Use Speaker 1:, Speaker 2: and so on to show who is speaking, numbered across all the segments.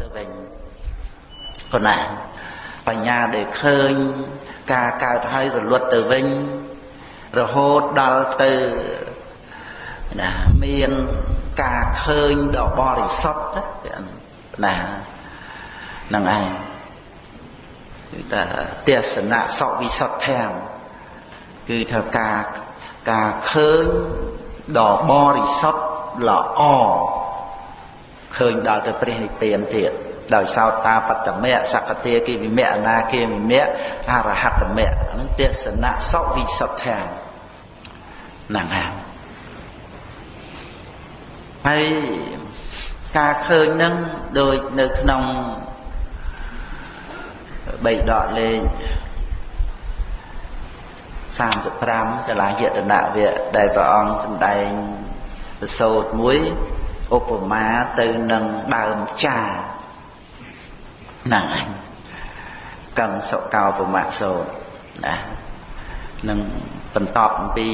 Speaker 1: ទៅវិញប៉ុណ្ណាបញ្ញាដែលឃើញការកើតហើយរលត់ទៅវិញរហូតដល់ទៅណាមានការឃើញដ៏បរិសុទ្ធណាហ្នឹងឯងគឺថាទេសនៈសវិសុទ្ធធាំគឺថាការការឃើញដ៏បរិសុទ្ធល្អ ឃើញដល់ទៅព្រះនិព្វានទៀតដោយសោតាបត្តមៈសកតាគិវិមៈអនាគិវិមៈអរហត្តមៈហ្នឹងទេសនៈសវិសុទ្ធធាំហ្នឹងហើយហើយការឃើញហ្នឹងដូចនៅក្នុងបីដកលេខ35សាលាយតនៈវៈដែលព្រះអង្គសម្ដែងប្រសូតមួយ ឧបមាទៅនឹងដើមចាហ្នឹងឯងកੰសុកោបមៈសូតណានឹងបន្តអំពី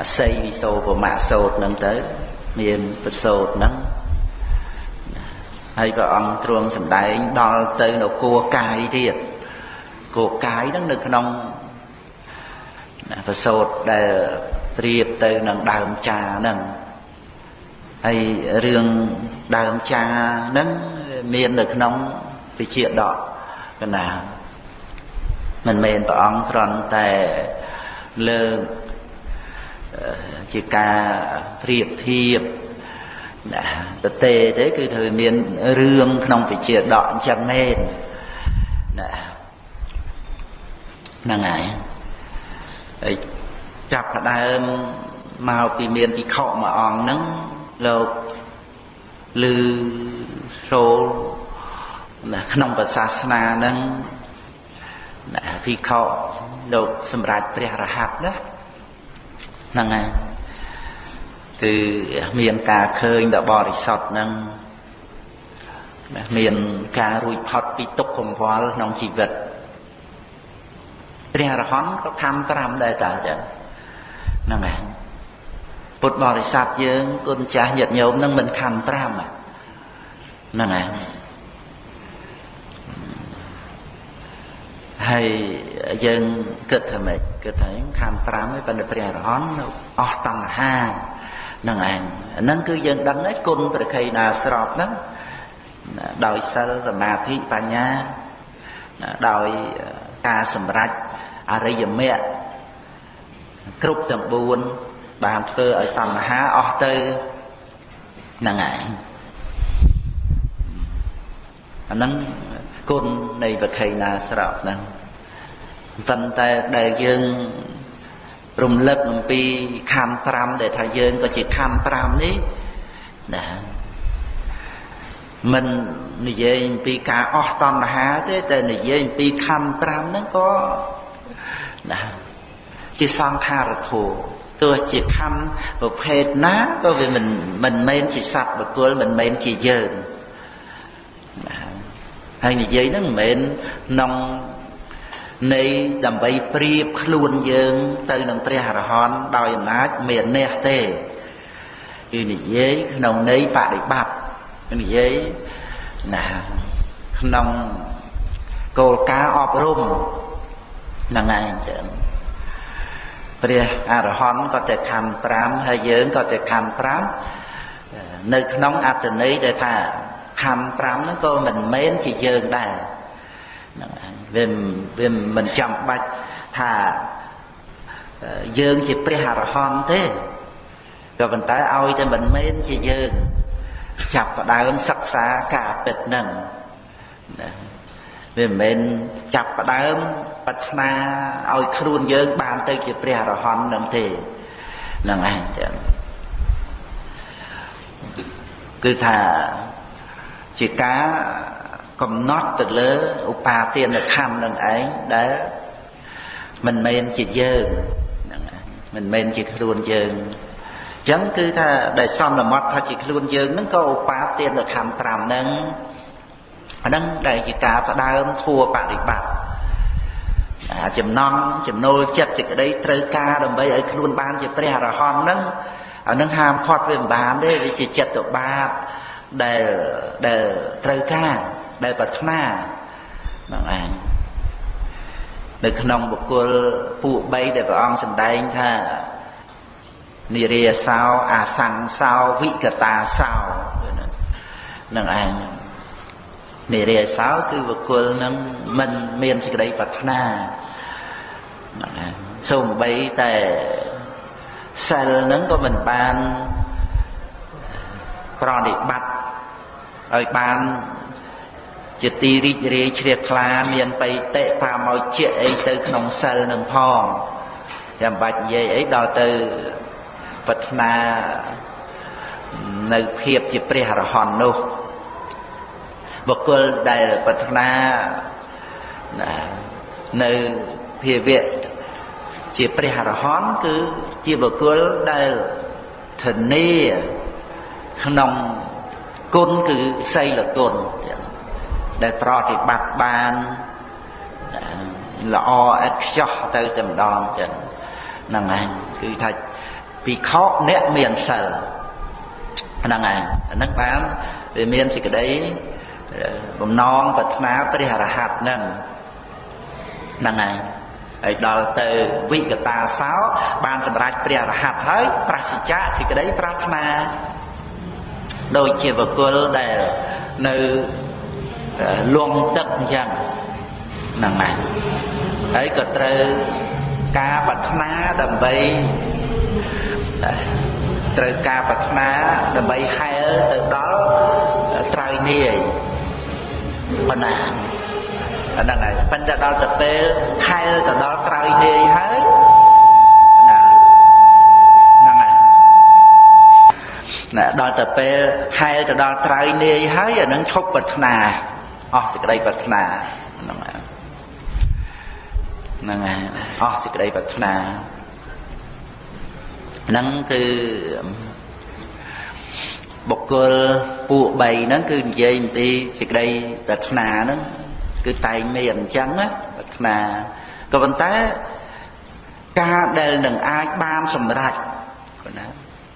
Speaker 1: អស័យវិសោបមៈសូតហ្នឹងទៅមានប្រសូតហ្នឹងហើយព្រះអង្គទ្រង់សម្ដែងដល់ទៅនៅគួរកាយទៀតគួរកាយហ្នឹងនៅក្នុងប្រសូតដែលប្រៀបទៅនឹងដើមចាហ្នឹង ហើយរឿងដើមចាហ្នឹងមាននៅក្នុងវិជាដកកណាមិនមែនព្រះអង្គគ្រាន់តែលើកជាការប្រៀបធៀបណាតទេទេគឺត្រូវមានរឿងក្នុងវិជាដកអញ្ចឹងមែនណាហ្នឹងហើយហើយចាប់ផ្ដើមមកពីមានពិខុមួយអង្គហ្នឹង លោកឮសូរណាក្នុងប្រសាសនាហ្នឹងណាពិខុលោកសម្រាប់ព្រះរហ័តណាហ្នឹងហើយគឺមានការឃើញដ៏បរិសុទ្ធហ្នឹងមានការរួចផុតពីទុក្ខកង្វល់ក្នុងជីវិតព្រះអរហន្តក៏ខំ5ដែរតើចឹងហ្នឹងហើយ ពុទ្ធបរិស័ទយើងគុណចាស់ញាតិញោមនឹងមិនខំ5ហ្នឹងហើយហើយយើងគិតថាម៉េចគិតថាខំ5ហើយប៉ុន្តែព្រះអរហន្តអស់តណ្ហាហ្នឹងឯងហ្នឹងគឺយើងដឹងហើយគុណប្រខៃណាស្របហ្នឹងដោយសិលសមាធិបញ្ញាដោយការសម្រេចអរិយមគ្គគ្រប់ទាំង4 បានធ្វើឲ្យតណ្ហាអស់ទៅហ្នឹងឯងអាហ្នឹងគុណនៃវខេណាស្របហ្នឹងប៉ុន្តែដែលយើងរំលឹកអំពីខណ្ឌ5ដែលថាយើងក៏ជាខណ្ឌ5នេះណាមិននិយាយអំពីការអស់តណ្ហាទេតែនិយាយអំពីខណ្ឌ5ហ្នឹងក៏ណាជាសង្ខារធัว ទោះជាខណ្ឌប្រភេទណាក៏វាមិនមិនមែនជាសត្វបុគ្គលមិនមែនជាយើងណាហើយនិយាយហ្នឹងមិនមែនក្នុងនៃដើម្បីប្រៀបខ្លួនយើង ទៅនឹងព្រះអរហន្តដោយអំណាចមានះទេគឺនិយាយក្នុងន័យបដិបត្តិនិយាយណាក្នុងគោលការណ៍អប់រំហ្នឹងឯងចឹង ព្រះអរហន្តក៏តែខំ5ហើយយើងក៏តែខំ5នៅក្នុងអត្តន័យដែលថាខំ5ហ្នឹងក៏មិនមែនជាយើងដែរហ្នឹងឯងវាវាមិនចាំបាច់ថាយើងជាព្រះអរហន្តទេក៏ប៉ុន្តែឲ្យតែមិនមែនជាយើងចាប់ផ្ដើមសិក្សាការពិតហ្នឹងណា វាមិនមែនចាប់ផ្ដើមប្រាថ្នាឲ្យខ្លួនយើងបានទៅជាព្រះអរហន្តនឹងទេហ្នឹងឯងចឹងគឺថាជាការកំណត់ទៅលើឧបាទានខណ្ឌនឹងឯងដែលមិនមែនជាយើងហ្នឹងមិនមែនជាខ្លួនយើងអញ្ចឹងគឺថាដែលសន្មត់ថាជាខ្លួនយើងហ្នឹងក៏ឧបាទានខណ្ឌ5ហ្នឹង អាហ្នឹងដែលជាការផ្ដើមធัวបរិបត្តិចំណងចំណូលចិត្តសេចក្តីត្រូវការដើម្បីឲ្យខ្លួនបានជាព្រះអរហន្តហ្នឹងអានឹងហាមឃាត់វាមិនបានទេវាជាចិត្តបាបដែលដែលត្រូវការដែលប្រាថ្នាហ្នឹងឯងនៅក្នុងបុគ្គលពួក3ដែលព្រះអង្គសម្ដែងថានិរាសោអាសង្សោវិកតាសោនឹងឯង និរាសោគឺបុគ្គលនឹងមិនមានសេចក្តីប្រាថ្នាហ្នឹងឯងសូម្បីតែសិលហ្នឹងក៏មិនបានប្រតិបត្តិឲ្យបានជាទីរីករាយជ្រះថ្លាមានបៃតិបាមកជាអីទៅក្នុងសិលនឹងផងចាំបាច់និយាយអីដល់ទៅប្រាថ្នានៅភាពជាព្រះអរហន្តនោះ បុគ្គលដែលប្រាថ្នានៅភាវៈជាព្រះអរហន្តគឺជាបុគ្គលដែលធានាក្នុងគុណគឺសីលគុណដែលប្រតិបត្តិបានល្អឥតខ្ចោះទៅតែម្ដងចឹងហ្នឹងឯងគឺថាភិក្ខុអ្នកមានសិលហ្នឹងឯងហ្នឹងបានវាមានសេចក្តី បំណងប្រាថ្នាព្រះអរហន្តហ្នឹងហ្នឹងឯងហើយដល់ទៅវិកតាសោបានសម្រេចព្រះអរហន្តហើយប្រសិជ្ជៈសេចក្តីប្រាថ្នាដូចជាបុគ្គលដែលនៅលងទឹកអញ្ចឹងហ្នឹងហើយហើយក៏ត្រូវការប្រាថ្នាដើម្បីត្រូវការប្រាថ្នាដើម្បីហែលទៅដល់ត្រើយនាយ ប៉ុណ្ណាអាហ្នឹងហើយប៉ុន្តែដល់ទៅពេលហែលទៅដល់ត្រើយនាយហើយណាដល់ទៅពេលហែលទៅដល់ត្រើយនាយហើយអានឹងឈប់ប្រាថ្នាអស់សេចក្តីប្រាថ្នាហ្នឹងហ្នឹងហើយអស់សេចក្តីប្រាថ្នាហ្នឹងគឺ បុគ្គលពួក3ហ្នឹងគឺនិយាយអំពីសេចក្តីប្រាថ្នាហ្នឹងគឺតែងមានអញ្ចឹងណាប្រាថ្នាក៏ប៉ុន្តែការដែលនឹងអាចបានសម្រេចណា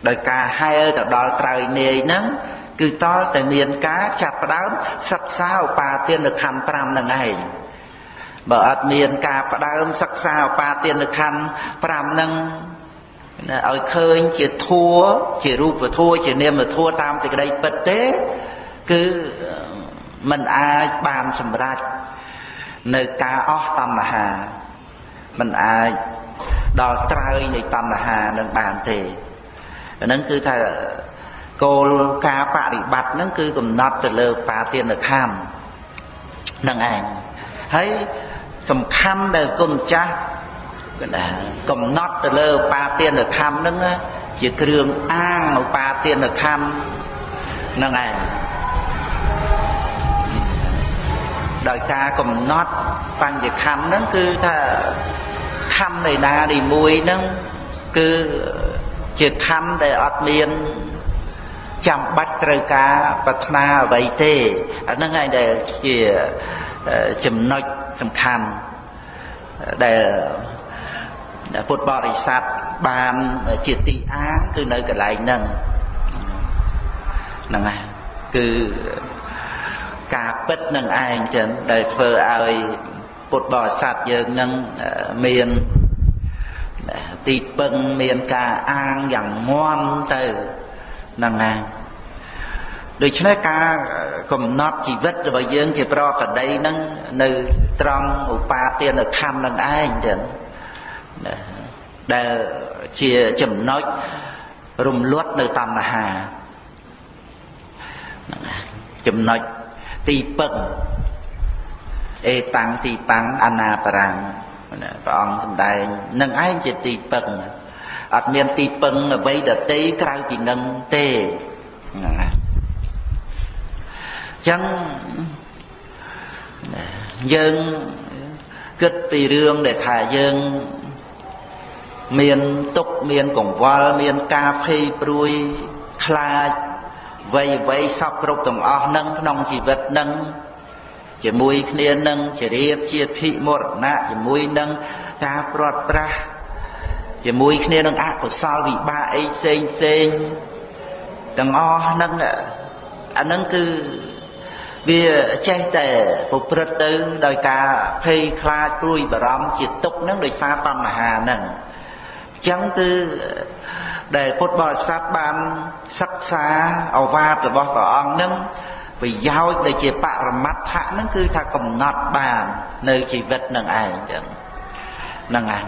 Speaker 1: ដោយការហែលទៅដល់ត្រើយនាយហ្នឹងគឺតលតែមានការចាប់ផ្ដើមសិក្សាឧបាទានខណ្ឌ5ហ្នឹងឯងបើអត់មានការផ្ដើមសិក្សាឧបាទានខណ្ឌ5ហ្នឹងណា ឲ្យឃើញជាធัวជារូបធัวជានាមធัวតាមសេចក្តីពិតទេគឺมันអាចបានសម្រេចនៅការអស់តណ្ហាมันអាចដល់ត្រើយនៃតណ្ហានឹងបានទេអាហ្នឹងគឺថាគោលការបប្រតិបត្តិហ្នឹងគឺកំណត់ទៅលើបាទានខំហ្នឹងឯងហើយសំខាន់ដែលគុណចាស់ ណាកំណត់ទៅលើបាទានខំហ្នឹងជាគ្រឿងអាងនៅបាទានខំហ្នឹងឯងដោយការកំណត់បញ្ញខੰហ្នឹងគឺថាខੰនៃណាទីមួយហ្នឹងគឺជាខੰដែលអត់មានចាំបាច់ត្រូវការប្រាថ្នាអ្វីទេអាហ្នឹងឯងដែលជាចំណុចសំខាន់ដែល ពុទ្ធបរិស័ទបានជាទីអាងគឺនៅកន្លែងហ្នឹងហ្នឹងហើយគឺការពិតនឹងឯងចឹងដែលធ្វើឲ្យពុទ្ធបរិស័ទយើងនឹងមានទីពឹងមានការអាងយ៉ាងងាន់ទៅហ្នឹងហើយដូច្នេះការកំណត់ជីវិតរបស់យើងជាប្រកដីហ្នឹងនៅត្រង់ឧបាទានខណ្ឌនឹងឯងចឹង ដែលជាចំណុចរំលត់នៅតណ្ហាចំណុចទីពឹងអេតាំងទីប៉ាំងអនាបរាំងព្រះអង្គសម្ដែងនឹងឯងជាទីពឹងអត់មានទីពឹងអ្វីដតីក្រៅពីនឹងទេហ្នឹងហើយចឹងយើងគិតពីរឿងដែលថាយើង មានទុកមានកង្វល់មានការភ័យព្រួយខ្លាចវ័យវ័យសពគ្រប់ទាំងអស់នឹងក្នុងជីវិតនឹងជាមួយគ្នានឹងជារៀបជាធិមរណៈជាមួយនឹងការព្រាត់ប្រាសជាមួយគ្នានឹងអកុសលវិបាកអីផ្សេងផ្សេងទាំងអស់ហ្នឹងអានឹងគឺវាចេះតែប្រព្រឹត្តទៅដោយការភ័យខ្លាចព្រួយបារម្ភជាទុកហ្នឹងដោយសារតណ្ហាហ្នឹងអញ្ចឹងគឺដែលពុទ្ធបរិស័ទបានសិក្សាអវាទរបស់ព្រះអង្គហ្នឹងប្រយោជន៍ដែលជាបរមត្ថៈហ្នឹងគឺថាកំណត់បាននៅជីវិតនឹងឯងចឹងហ្នឹងឯង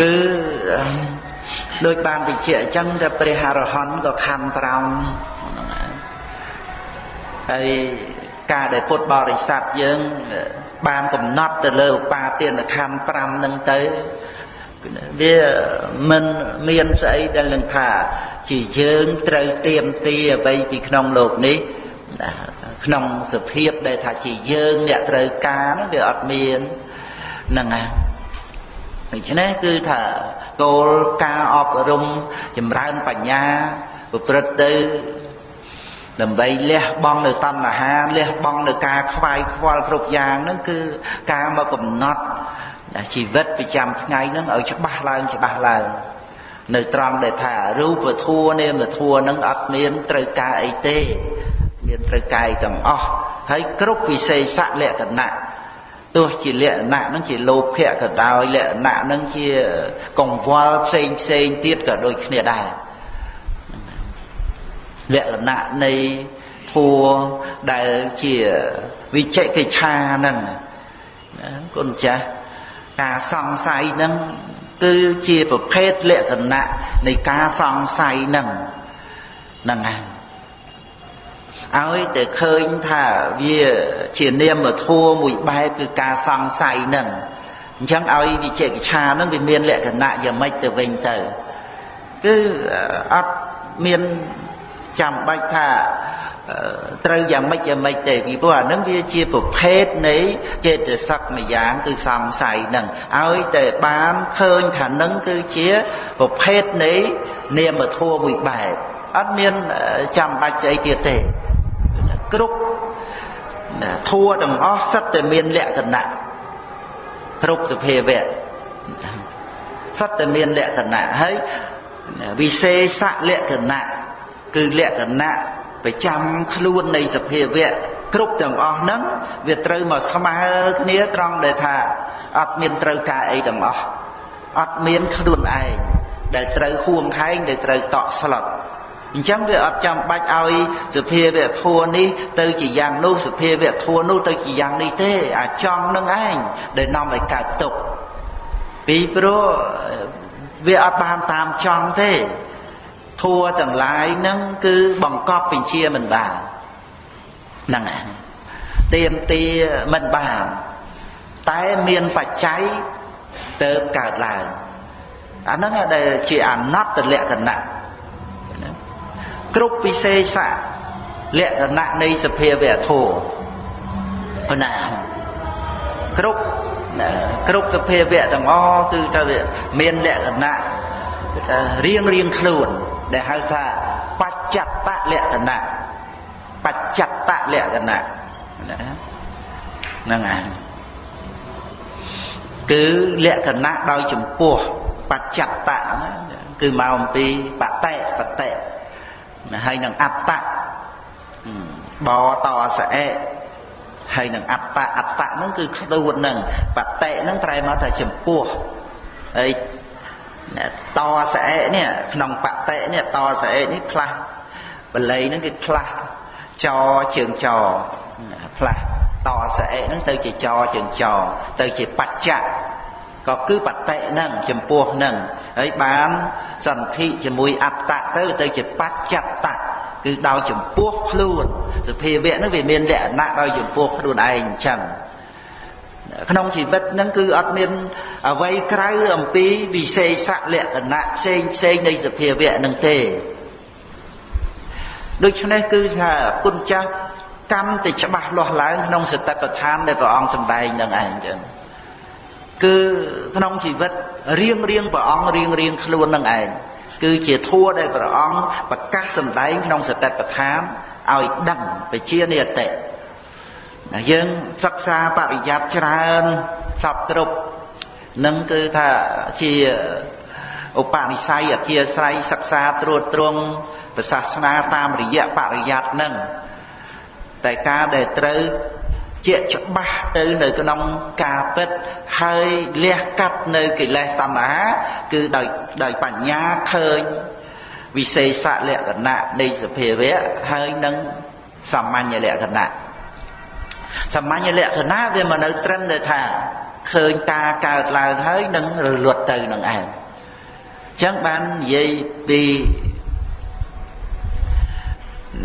Speaker 1: គឺដូចបានបញ្ជាក់អញ្ចឹងតែព្រះអរហន្តក៏ខំត្រង់ហ្នឹងឯងហើយការដែលពុទ្ធបរិស័ទយើង បានកំណត់ទៅលើឧបាទានខណ្ឌ5ហ្នឹងទៅវាមិនមានស្អីដែលនឹងថា ជាយើងត្រូវទៀមទីអ្វីពីក្នុងលោកនេះក្នុងសភាពដែលថាជាយើងអ្នកត្រូវការហ្នឹងវាអត់មានហ្នឹងហើយដូច្នេះគឺថាគោលការអប់រំចម្រើនបញ្ញាប្រព្រឹត្តទៅ ដើម្បីលះបង់នៅតណ្ហាលះបង់នៅការខ្វាយខ្វល់គ្រប់យ៉ាងហ្នឹងគឺការមកកំណត់ជីវិតប្រចាំថ្ងៃហ្នឹងឲ្យច្បាស់ឡើងច្បាស់ឡើងនៅត្រង់ដែលថារូបធัวនាមធัวហ្នឹងអត់មានត្រូវការអីទេ មានត្រូវការអីទាំងអស់ហើយគ្រប់វិសេសលក្ខណៈទោះជាលក្ខណៈហ្នឹងជាលោភៈក៏ដោយលក្ខណៈហ្នឹងជាកង្វល់ផ្សេងផ្សេងទៀតក៏ដូចគ្នាដែរ លក្ខណៈនៃធัวដែលជាវិជិកិច្ឆាហ្នឹងគុណចាស់ការសង្ស័យហ្នឹងគឺជាប្រភេទលក្ខណៈនៃការសង្ស័យហ្នឹងហ្នឹងហើយឲ្យតែឃើញថាវាជានាមធัวមួយបែបគឺការសង្ស័យហ្នឹងអញ្ចឹងឲ្យវិជិកិច្ឆាហ្នឹងវាមានលក្ខណៈយ៉ាងម៉េចទៅវិញទៅគឺអត់មាន ចាំបាច់ថាត្រូវយ៉ាងម៉េចយ៉ាងម៉េចទេពីព្រោះអានឹងវាជាប្រភេទនៃចេតសិកម្យ៉ាងគឺសង្ស័យនឹងឲ្យតែបានឃើញថានឹងគឺជាប្រភេទនៃនាមធម៌មួយបែបអត់មានចាំបាច់ស្អីទៀតទេគ្រប់ធัวទាំងអស់សិតតែមានលក្ខណៈគ្រប់សភាវៈសិតតែមានលក្ខណៈហើយវិសេសលក្ខណៈ គឺលក្ខណៈប្រចាំខ្លួននៃសភាវៈគ្រប់ទាំងអស់ហ្នឹងវាត្រូវមកស្មើគ្នាត្រង់ដែលថាអត់មានត្រូវការអីទាំងអស់អត់មានខ្លួនឯងដែលត្រូវហួងខែងដែលត្រូវតក់ស្លុតអញ្ចឹងវាអត់ចាំបាច់ឲ្យសភាវៈធัวនេះទៅជាយ៉ាងនោះសភាវៈធัวនោះទៅជាយ៉ាងនេះទេអាចង់នឹងឯងដែលនាំឲ្យកើតទុក្ខពីព្រោះវាអត់បានតាមចង់ទេ ធัวទាំងឡាយហ្នឹងគឺបង្កប់បញ្ជាមិនបានហ្នឹងឯងទៀមទាមិនបានតែមានបច្ច័យទៅកើតឡើងអាហ្នឹងដែលជាអនត្តលក្ខណៈគ្រប់វិសេសៈលក្ខណៈនៃសភាវៈធម៌ប៉ុណ្ណាគ្រប់គ្រប់សភាវៈទាំងអស់គឺថាវាមានលក្ខណៈរៀងរៀងខ្លួន ដែលហៅថាបច្ចតលក្ខណៈបច្ចតលក្ខណៈហ្នឹងហើយគឺលក្ខណៈដោយចំពោះបច្ចតៈគឺមកអំពីបតិបតិហើយនឹងអត្តៈបតសអេហើយនឹងអត្តៈអត្តៈហ្នឹងគឺខ្លួនហ្នឹងបតិហ្នឹងត្រែមកថាចំពោះហើយ តស្អែកនេះក្នុងបតិនេះតស្អែកនេះផ្លាស់បល័យហ្នឹងគឺផ្លាស់ចជើងចផ្លាស់តស្អែកហ្នឹងទៅជាចជើងចទៅជាបច្ចៈក៏គឺបតិហ្នឹងចំពោះហ្នឹងហើយបានសន្ធិជាមួយអត្តៈទៅទៅជាបច្ចតៈគឺដោយចំពោះខ្លួនសភាវៈហ្នឹងវាមានលក្ខណៈដោយចំពោះខ្លួនឯងអញ្ចឹង ក្នុងជីវិតហ្នឹងគឺអត់មានអ្វីក្រៅអំពីវិសេសលក្ខណៈផ្សេងផ្សេងនៃសភាវៈហ្នឹងទេដូច្នេះគឺថាគុណចាស់កម្មទៅច្បាស់លាស់ឡើងក្នុងសតិប្បដ្ឋានដែលព្រះអង្គសម្ដែងនឹងឯងចឹងគឺក្នុងជីវិតរៀងរៀងព្រះអង្គរៀងរៀងខ្លួននឹងឯងគឺជាធัวដែលព្រះអង្គប្រកាសសម្ដែងក្នុងសតិប្បដ្ឋានឲ្យដឹងបជានិតិណា យើងសិក្សាបរិយ័តច្រើនសពគ្រប់នឹងគឺថាជាឧបនិស្ស័យអធិស្រ័យសិក្សាត្រួតត្រងព្រះសាសនាតាមរយៈបរិយ័តនឹងតែការដែលត្រូវជាច្បាស់ទៅនៅក្នុងការពិតហើយលះកាត់នៅកិលេសតណ្ហាគឺដោយដោយបញ្ញាឃើញវិសេសលក្ខណៈនៃសភាវៈហើយនឹងសាមញ្ញលក្ខណៈ សាមញ្ញលក្ខណៈវាមកនៅត្រឹមតែថាឃើញការកើតឡើងហើយនឹងរលត់ទៅនឹងឯងអញ្ចឹងបាននិយាយពី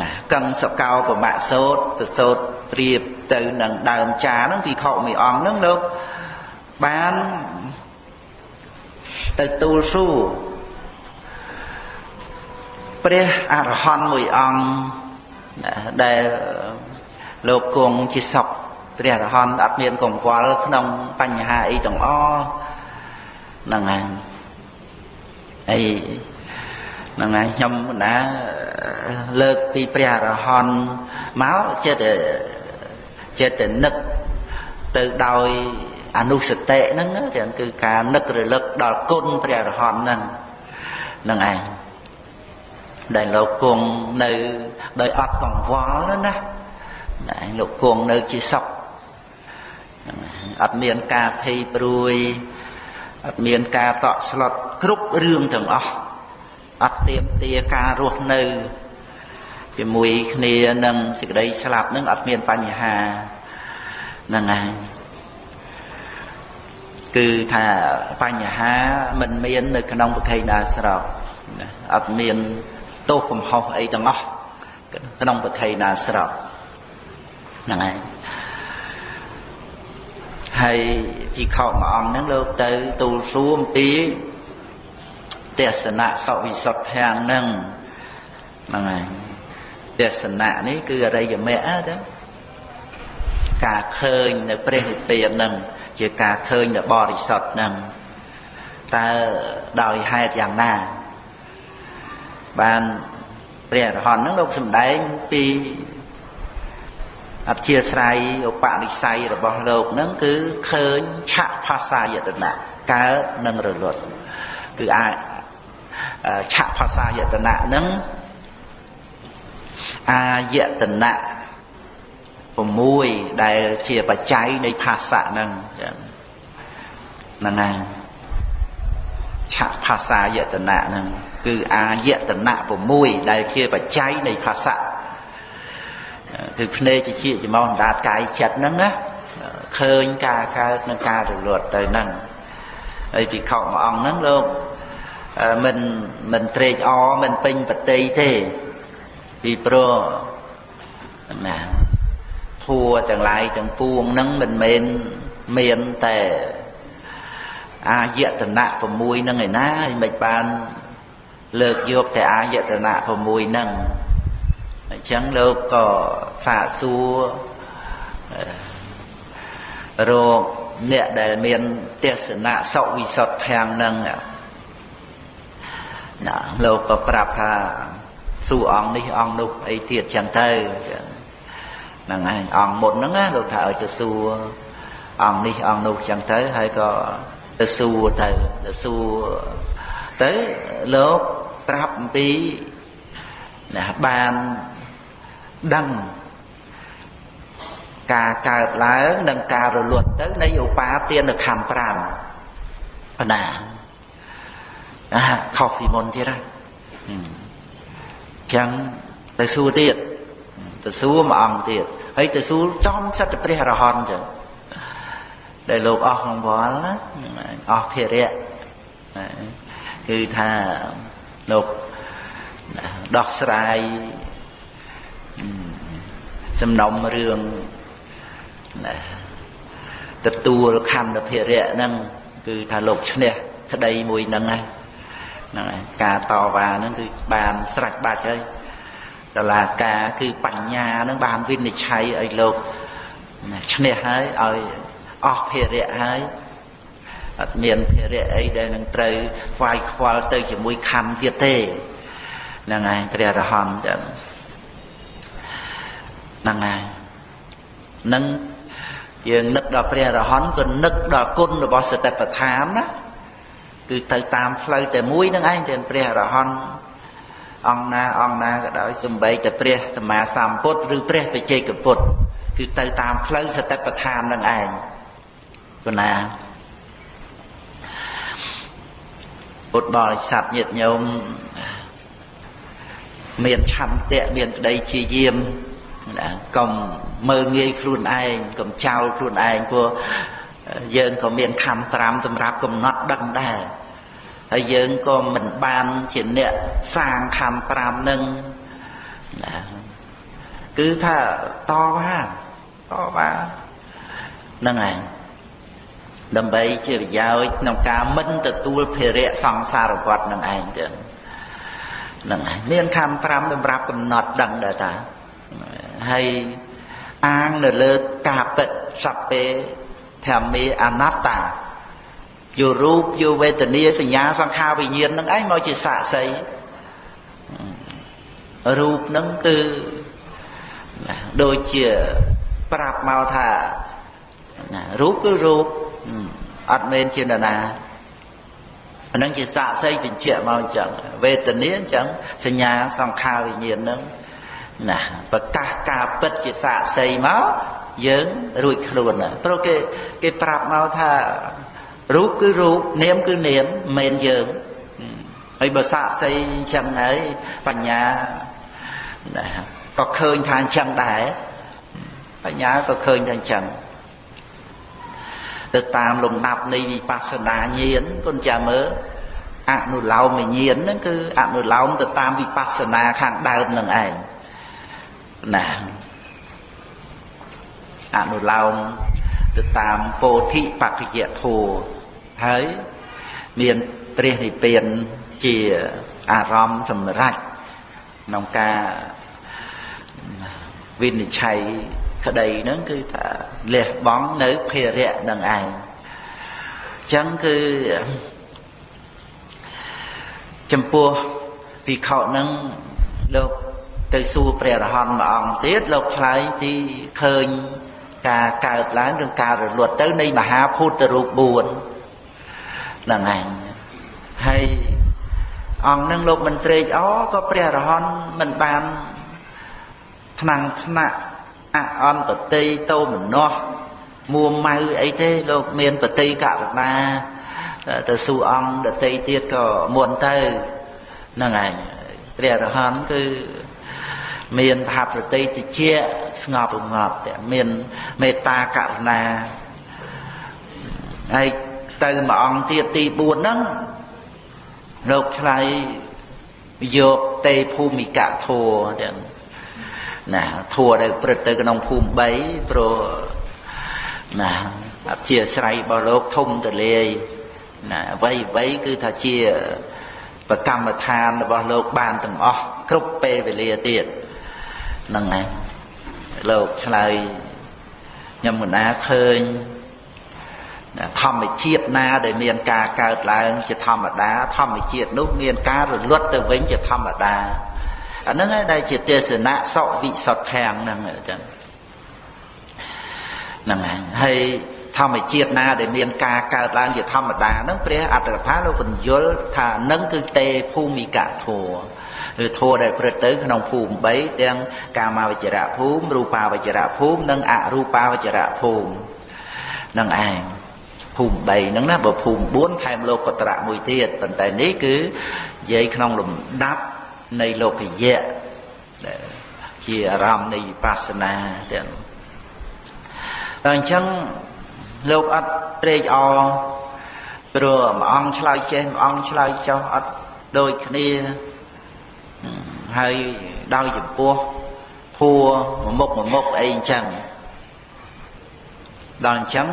Speaker 1: ណាកឹងសកោប្រមាក់សោតទៅសោតប្រៀបទៅនឹងដើមចាហ្នឹងពីខុមួយអង្គហ្នឹងលោកបានទៅទូលសួរព្រះអរហន្តមួយអង្គដែល លោកគង់ជាសពព្រះអរហន្តអត់មានកង្វល់ក្នុងបញ្ហាអីទាំងអស់ហ្នឹងហើយអីហ្នឹងហើយខ្ញុំណាលើកពីព្រះអរហន្តមកចិត្តចិត្តនឹកទៅដោយអនុសតិហ្នឹងគឺការនឹករលឹកដល់គុណព្រះអរហន្តហ្នឹងហ្នឹងឯងដែលលោកគង់នៅដោយអត់កង្វល់ណា ណាលោកគង់នៅជាសុខអត់មានការភ័យព្រួយអត់មានការតក់ស្លុតគ្រប់រឿងទាំងអស់អត់ទៀមទាការរស់នៅជាមួយគ្នានឹងសេចក្តីស្លាប់នឹងអត់មានបញ្ហាហ្នឹងហើយគឺថាបញ្ហាមិនមាននៅក្នុងប្រខេដាស្រកអត់មានទោសកំហុសអីទាំងអស់ក្នុងប្រខេដាស្រក ហ្នឹងហើយហើយភិក្ខុមួយអង្គហ្នឹងលោកទៅទូលសួរអំពីទេសនៈសវិសុទ្ធធាងហ្នឹងហ្នឹងហើយទេសនៈនេះគឺអរិយមគ្គទៅការឃើញនៅព្រះនិព្វានហ្នឹងជាការឃើញនៅបរិសុទ្ធហ្នឹងតើដោយហេតុយ៉ាងណាបានព្រះអរហន្តហ្នឹងលោកសំដែងពី អធិស្រ័យឧបនិស្ស័យរបស់លោកហ្នឹងគឺឃើញឆៈភាសាយតនៈកើតនិងរលត់គឺអាចឆៈភាសាយតនៈហ្នឹងអាយតនៈ6ដែលជាបច្ច័យនៃភាសៈហ្នឹងហ្នឹងហើយឆៈភាសាយតនៈហ្នឹងគឺអាយតនៈ6ដែលជាបច្ច័យនៃភាសៈ គឺភ្នែកជាជាមកអណ្ដាតកាយចិត្តហ្នឹងណាឃើញការកើតនិងការរលត់ទៅហ្នឹងហើយពិខុមួយអង្គហ្នឹងលោកមិនមិនត្រេកអរមិនពេញបតីទេពីព្រោះណាធัวទាំងឡាយទាំងពួងហ្នឹងមិនមែនមានតែអាយតនៈ6ហ្នឹងឯណាហើយមិនបានលើកយកតែអាយតនៈ6ហ្នឹង អញ្ចឹងលោកក៏សាកសួររោគអ្នកដែលមានទេសនៈសុវិសុទ្ធធាងហ្នឹងណាលោកក៏ប្រាប់ថាសួរអង្គនេះអង្គនោះអីទៀតចឹងទៅហ្នឹងឯងអង្គមុនហ្នឹងណាលោកថាឲ្យទៅសួរអង្គនេះអង្គនោះចឹងទៅហើយក៏ទៅសួរទៅទៅសួរទៅលោកប្រាប់អំពីណាបាន ដឹងការកើតឡើងនិងការរលត់ទៅនៃឧបាទានខណ្ឌ5បណ្ណាអាខុសពីមុនទៀតហ្នឹងចឹងទៅសួរទៀតទៅសួរមួយអង្គទៀតហើយទៅសួរចំសិទ្ធព្រះអរហន្តចឹងដែលលោកអស់ក្នុងវល់ណាអស់ភារៈគឺថាលោកដោះស្រាយ សំណុំរឿងទទួលខណ្ឌភារៈហ្នឹងគឺថាលោកឈ្នះក្តីមួយហ្នឹងហើយហ្នឹងហើយការតវ៉ាហ្នឹងគឺបានស្រេចបាច់ហើយតឡាការគឺបញ្ញាហ្នឹងបានវិនិច្ឆ័យឲ្យលោកឈ្នះហើយឲ្យអស់ភារៈហើយអត់មានភារៈអីដែលនឹងត្រូវខ្វាយខ្វល់ទៅជាមួយខណ្ឌទៀតទេហ្នឹងហើយព្រះរហន្តចឹង ហ្នឹងហើយនឹងយើងនឹកដល់ព្រះរហន្តក៏នឹកដល់គុណរបស់សតិប្បដ្ឋានណាគឺទៅតាមផ្លូវតែមួយនឹងឯងចឹងព្រះរហន្តអង្គណាអង្គណាក៏ដោយសំបីតែព្រះសម្មាសម្ពុទ្ធឬព្រះបច្ចេកពុទ្ធគឺទៅតាមផ្លូវសតិប្បដ្ឋាននឹងឯងប៉ុណ្ណាពុទ្ធបរិស័ទញាតិញោមមានឆន្ទៈមានក្តីជាយាម កុំមើលងាយខ្លួនឯងកុំចោលខ្លួនឯងព្រោះយើងក៏មានខំ5សម្រាប់កំណត់ដឹងដែរហើយយើងក៏មិនបានជាអ្នកសាងខំ5នឹងណាគឺថាតហាតបាហ្នឹងឯងដើម្បីជាប្រយោជន៍ក្នុងការមិនទទួលភារៈសង្សារវត្តនឹងឯងចឹងហ្នឹងឯងមានខំ5សម្រាប់កំណត់ដឹងដែរតា ហើយអាងនៅលើការពិតសព្ពេធម្មេអនត្តាយករូបយកវេទនាសញ្ញាសង្ខារវិញ្ញាណនឹងឯងមកជាសាក្សីរូបនឹងគឺដូចជាប្រាប់មកថាណារូបគឺរូបអត់មែនជានរណាអានឹងជាសាក្សីបញ្ជាក់មកអញ្ចឹងវេទនាអញ្ចឹងសញ្ញាសង្ខារវិញ្ញាណនឹង ណាប្រកាសការពិតជាសាក្សីមកយើងរួចខ្លួនណាព្រោះគេគេប្រាប់មកថារូបគឺរូបនាមគឺនាមមិនមែនយើងហើយបើសាក្សីអញ្ចឹងហើយបញ្ញាណាក៏ឃើញថាអញ្ចឹងដែរបញ្ញាក៏ឃើញថាអញ្ចឹងទៅតាមលំដាប់នៃវិបស្សនាញាណគុណចាមើលអនុឡោមញាណហ្នឹងគឺអនុឡោមទៅតាមវិបស្សនាខាងដើមនឹងឯង ណាអនុឡោមទៅតាមពោធិបក្ខយធัวហើយមានព្រះនិព្វានជាអារម្មណ៍សម្រេចក្នុងការវិនិច្ឆ័យក្តីហ្នឹងគឺថាលះបង់នៅភារៈនឹងឯងអញ្ចឹងគឺចំពោះភិក្ខុហ្នឹងលោក ទៅសួរព្រះរហន្តមួយអង្គទៀតលោកឆ្លើយពីឃើញការកើតឡើងឬការរលត់ទៅនៃមហាភូតរូប4ហ្នឹងឯងហើយអង្គនឹងលោកមិនត្រេកអរក៏ព្រះរហន្តមិនបានថ្នាំងថ្នាក់អអន្តតិតោមនោះមួម៉ៅអីទេលោកមានបតិករណាទៅសួរអង្គដតីទៀតក៏មុនទៅហ្នឹងឯងព្រះរហន្តគឺ មានផាប្រតិតិជាស្ងប់រងាប់តែមានមេត្តាករុណាហើយទៅមួយអង្គទៀតទី4ហ្នឹងលោកឆ្លៃយកទេភូមិកៈធัวទាំងណាធัวដែលព្រឹត្តទៅក្នុងភូមិ3ព្រោះណាអធិស្រ័យរបស់លោកធំទលាយណាអ្វីអ្វីគឺថាជាប្រកម្មដ្ឋានរបស់លោកបានទាំងអស់គ្រប់ពេលវេលាទៀត ហ្នឹងឯងលោកឆ្លើយខ្ញុំកណាឃើញធម្មជាតិណាដែលមានការកើតឡើងជាធម្មតាធម្មជាតិនោះមានការរលត់ទៅវិញជាធម្មតាអាហ្នឹងឯងដែលជាទេសនៈសវិសុទ្ធាំងហ្នឹងអញ្ចឹងហ្នឹងឯងហើយធម្មជាតិណាដែលមានការកើតឡើងជាធម្មតាហ្នឹងព្រះអត្តកថាលោកបញ្យល់ថានឹងគឺទេភូមិកធัว ឬធัวដែលព្រឹត្តទៅក្នុងភូមិ3ទាំងកាមាវចរៈភូមិរូបាវចរៈភូមិនិងអរូបាវចរៈភូមិនឹងឯងភូមិ3ហ្នឹងណាបើភូមិ4ខែមលោកតរៈមួយទៀតប៉ុន្តែនេះគឺនិយាយក្នុងលំដាប់នៃលោកយៈជាអារម្មណ៍នៃវិបស្សនាទាំងដល់អញ្ចឹងលោកអត់ត្រេកអរព្រោះមួយអង្គឆ្លើយចេះមួយអង្គឆ្លើយចោះអត់ដូចគ្នា ហើយដោយចំពោះធัวមួយមុខមួយមុខអីអញ្ចឹងដល់អញ្ចឹង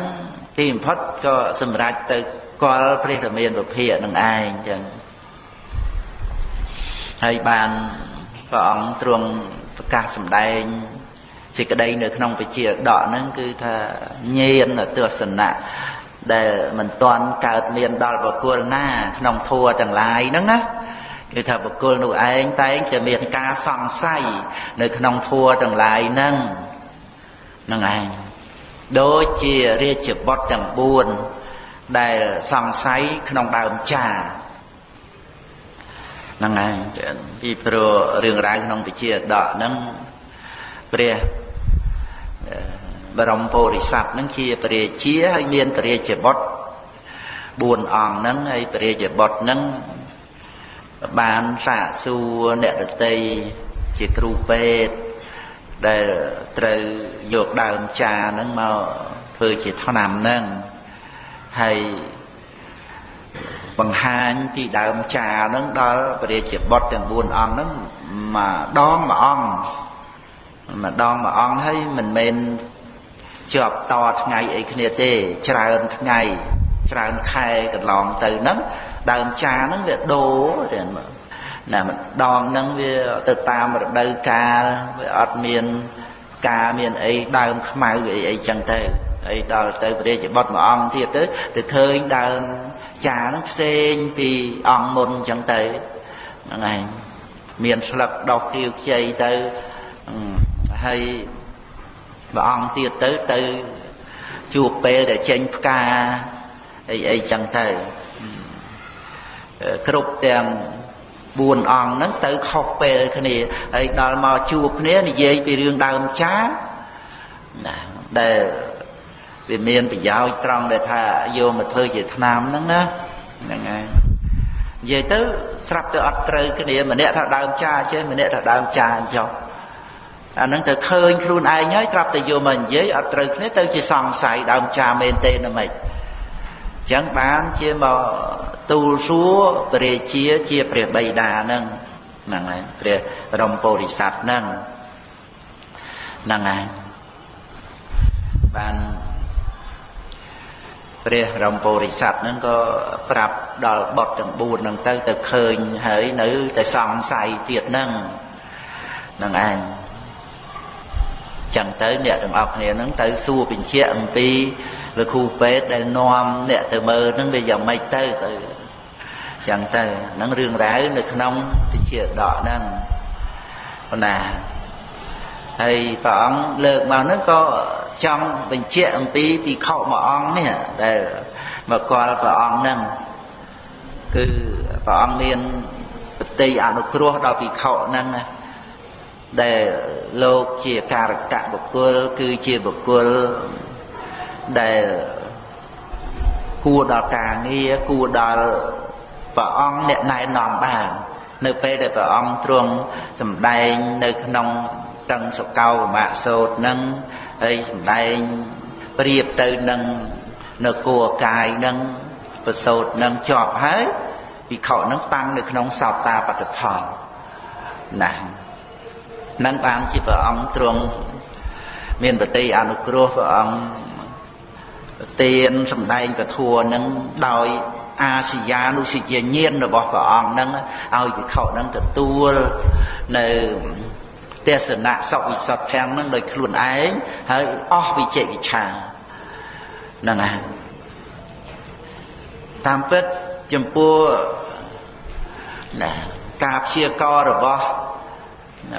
Speaker 1: ទីបំផុតក៏សម្រេចទៅកលព្រះធមានពភាកនឹងឯងអញ្ចឹងហើយបានព្រះអង្គទ្រង់ប្រកាសសម្ដែងសេចក្តីនៅក្នុងវិជាដកហ្នឹងគឺថាញៀនទស្សនៈដែលមិនទាន់កើតមានដល់បុគ្គលណា ក្នុងធัวទាំងឡាយហ្នឹងណា គឺថាបុគ្គលនោះឯងតែងតែមានការសង្ស័យនៅក្នុងធัวទាំងឡាយហ្នឹងហ្នឹងឯងដូចជារាជបុត្រទាំង4ដែលសង្ស័យក្នុងដើមចាហ្នឹងហើយពីព្រោះរឿងរ៉ាវក្នុងវិជាដកហ្នឹងព្រះបរមពុរិស័ទហ្នឹងជាព្រះរាជាហើយមានព្រះរាជបុត្រ4អង្គហ្នឹងហើយព្រះរាជបុត្រហ្នឹង បានសាកសួរអ្នកដតីជាគ្រូពេទ្យដែលត្រូវយកដើមចាហ្នឹងមកធ្វើជាថ្នាំហ្នឹងហើយបង្ហាញពីដើមចាហ្នឹងដល់ព្រះរាជាបុត្រទាំង4អង្គហ្នឹងមួយដងមួយអង្គម្ដងមួយអង្គហើយមិនមែនជាប់តថ្ងៃអីគ្នាទេច្រើនថ្ងៃច្រើនខែកន្លងទៅហ្នឹង ដើមចាហ្នឹងវាដូរទេណាម្ដងហ្នឹងវាទៅតាមរដូវកាលវាអត់មានការមានអីដើមខ្មៅអីអីចឹងទៅហើយដល់ទៅព្រះរាជបុត្រមួយអង្គទៀតទៅទៅឃើញដើមចាហ្នឹងផ្សេងពីអង្គមុនចឹងទៅហ្នឹងឯងមានស្លឹកដុះខៀវខ្ចីទៅហើយព្រះអង្គទៀតទៅទៅជួបពេលដែលចេញផ្កាអីអីចឹងទៅ គ្រប់ទាំង4អង្គហ្នឹងទៅខុសពេលគ្នាហើយដល់មកជួបគ្នានិយាយពីរឿងដើមចាណាដែលវាមានប្រយោជន៍ត្រង់ដែលថាយកមកធ្វើជាថ្នាំហ្នឹងណាហ្នឹងហើយនិយាយទៅស្រាប់ទៅអត់ត្រូវគ្នាម្នាក់ថាដើមចាចេះម្នាក់ថាដើមចាចុះអាហ្នឹងទៅឃើញខ្លួនឯងហើយត្រាប់តែយកមកនិយាយអត់ត្រូវគ្នាទៅជាសង្ស័យដើមចាមែនទេណាមិច ចឹងបានជាមកទូលសួរព្រះរាជាជាព្រះបិតាហ្នឹងហ្នឹងហើយព្រះរមពោធិសត្វហ្នឹងហ្នឹងហើយបានព្រះរមពោធិសត្វហ្នឹងក៏ប្រាប់ដល់បុត្រទាំង4ហ្នឹងទៅទៅឃើញហើយនៅតែសង្ស័យទៀតហ្នឹងហ្នឹងឯងចឹងទៅអ្នកទាំងអស់គ្នាហ្នឹងទៅសួរបញ្ជាក់អំពី លោកគ្រូពេទ្យដែលនាំអ្នកទៅមើលហ្នឹងវាយ៉ាងម៉េចទៅទៅចឹងទៅហ្នឹងរឿងរ៉ាវនៅក្នុងវិជាដកហ្នឹងប៉ុណ្ណាហើយព្រះអង្គលើកមកហ្នឹងក៏ចង់បញ្ជាក់អំពីពិខុមួយអង្គនេះដែលមកគាល់ព្រះអង្គហ្នឹងគឺព្រះអង្គមានបតីអនុគ្រោះដល់ពិខុហ្នឹងណាដែលលោកជាការកៈបុគ្គលគឺជាបុគ្គល ដែលគួរដល់ការងារគួរដល់ព្រះអង្គអ្នកណែនាំបាននៅពេលដែលព្រះអង្គទ្រង់សម្ដែងនៅក្នុងតឹងសកោមៈសោតនឹងហើយសម្ដែងប្រៀបទៅនឹងនៅគួរកាយនឹងប្រសោតនឹងជាប់ហើយវិខនឹងតាំងនៅក្នុងសោតាបត្តផលណានឹងបានជាព្រះអង្គទ្រង់មានបតិអនុគ្រោះព្រះអង្គ ទានសម្ដែងពធัวនឹងដោយអាសយានុសជាញាណរបស់ព្រះអង្គនឹងឲ្យវិខនឹងទទួលនៅទេសនៈសវិសុទ្ធទាំងនឹងដោយខ្លួនឯងហើយអស់វិជិកិច្ឆាហ្នឹងហើយតាមពិតចំពោះណាការព្យាកររបស់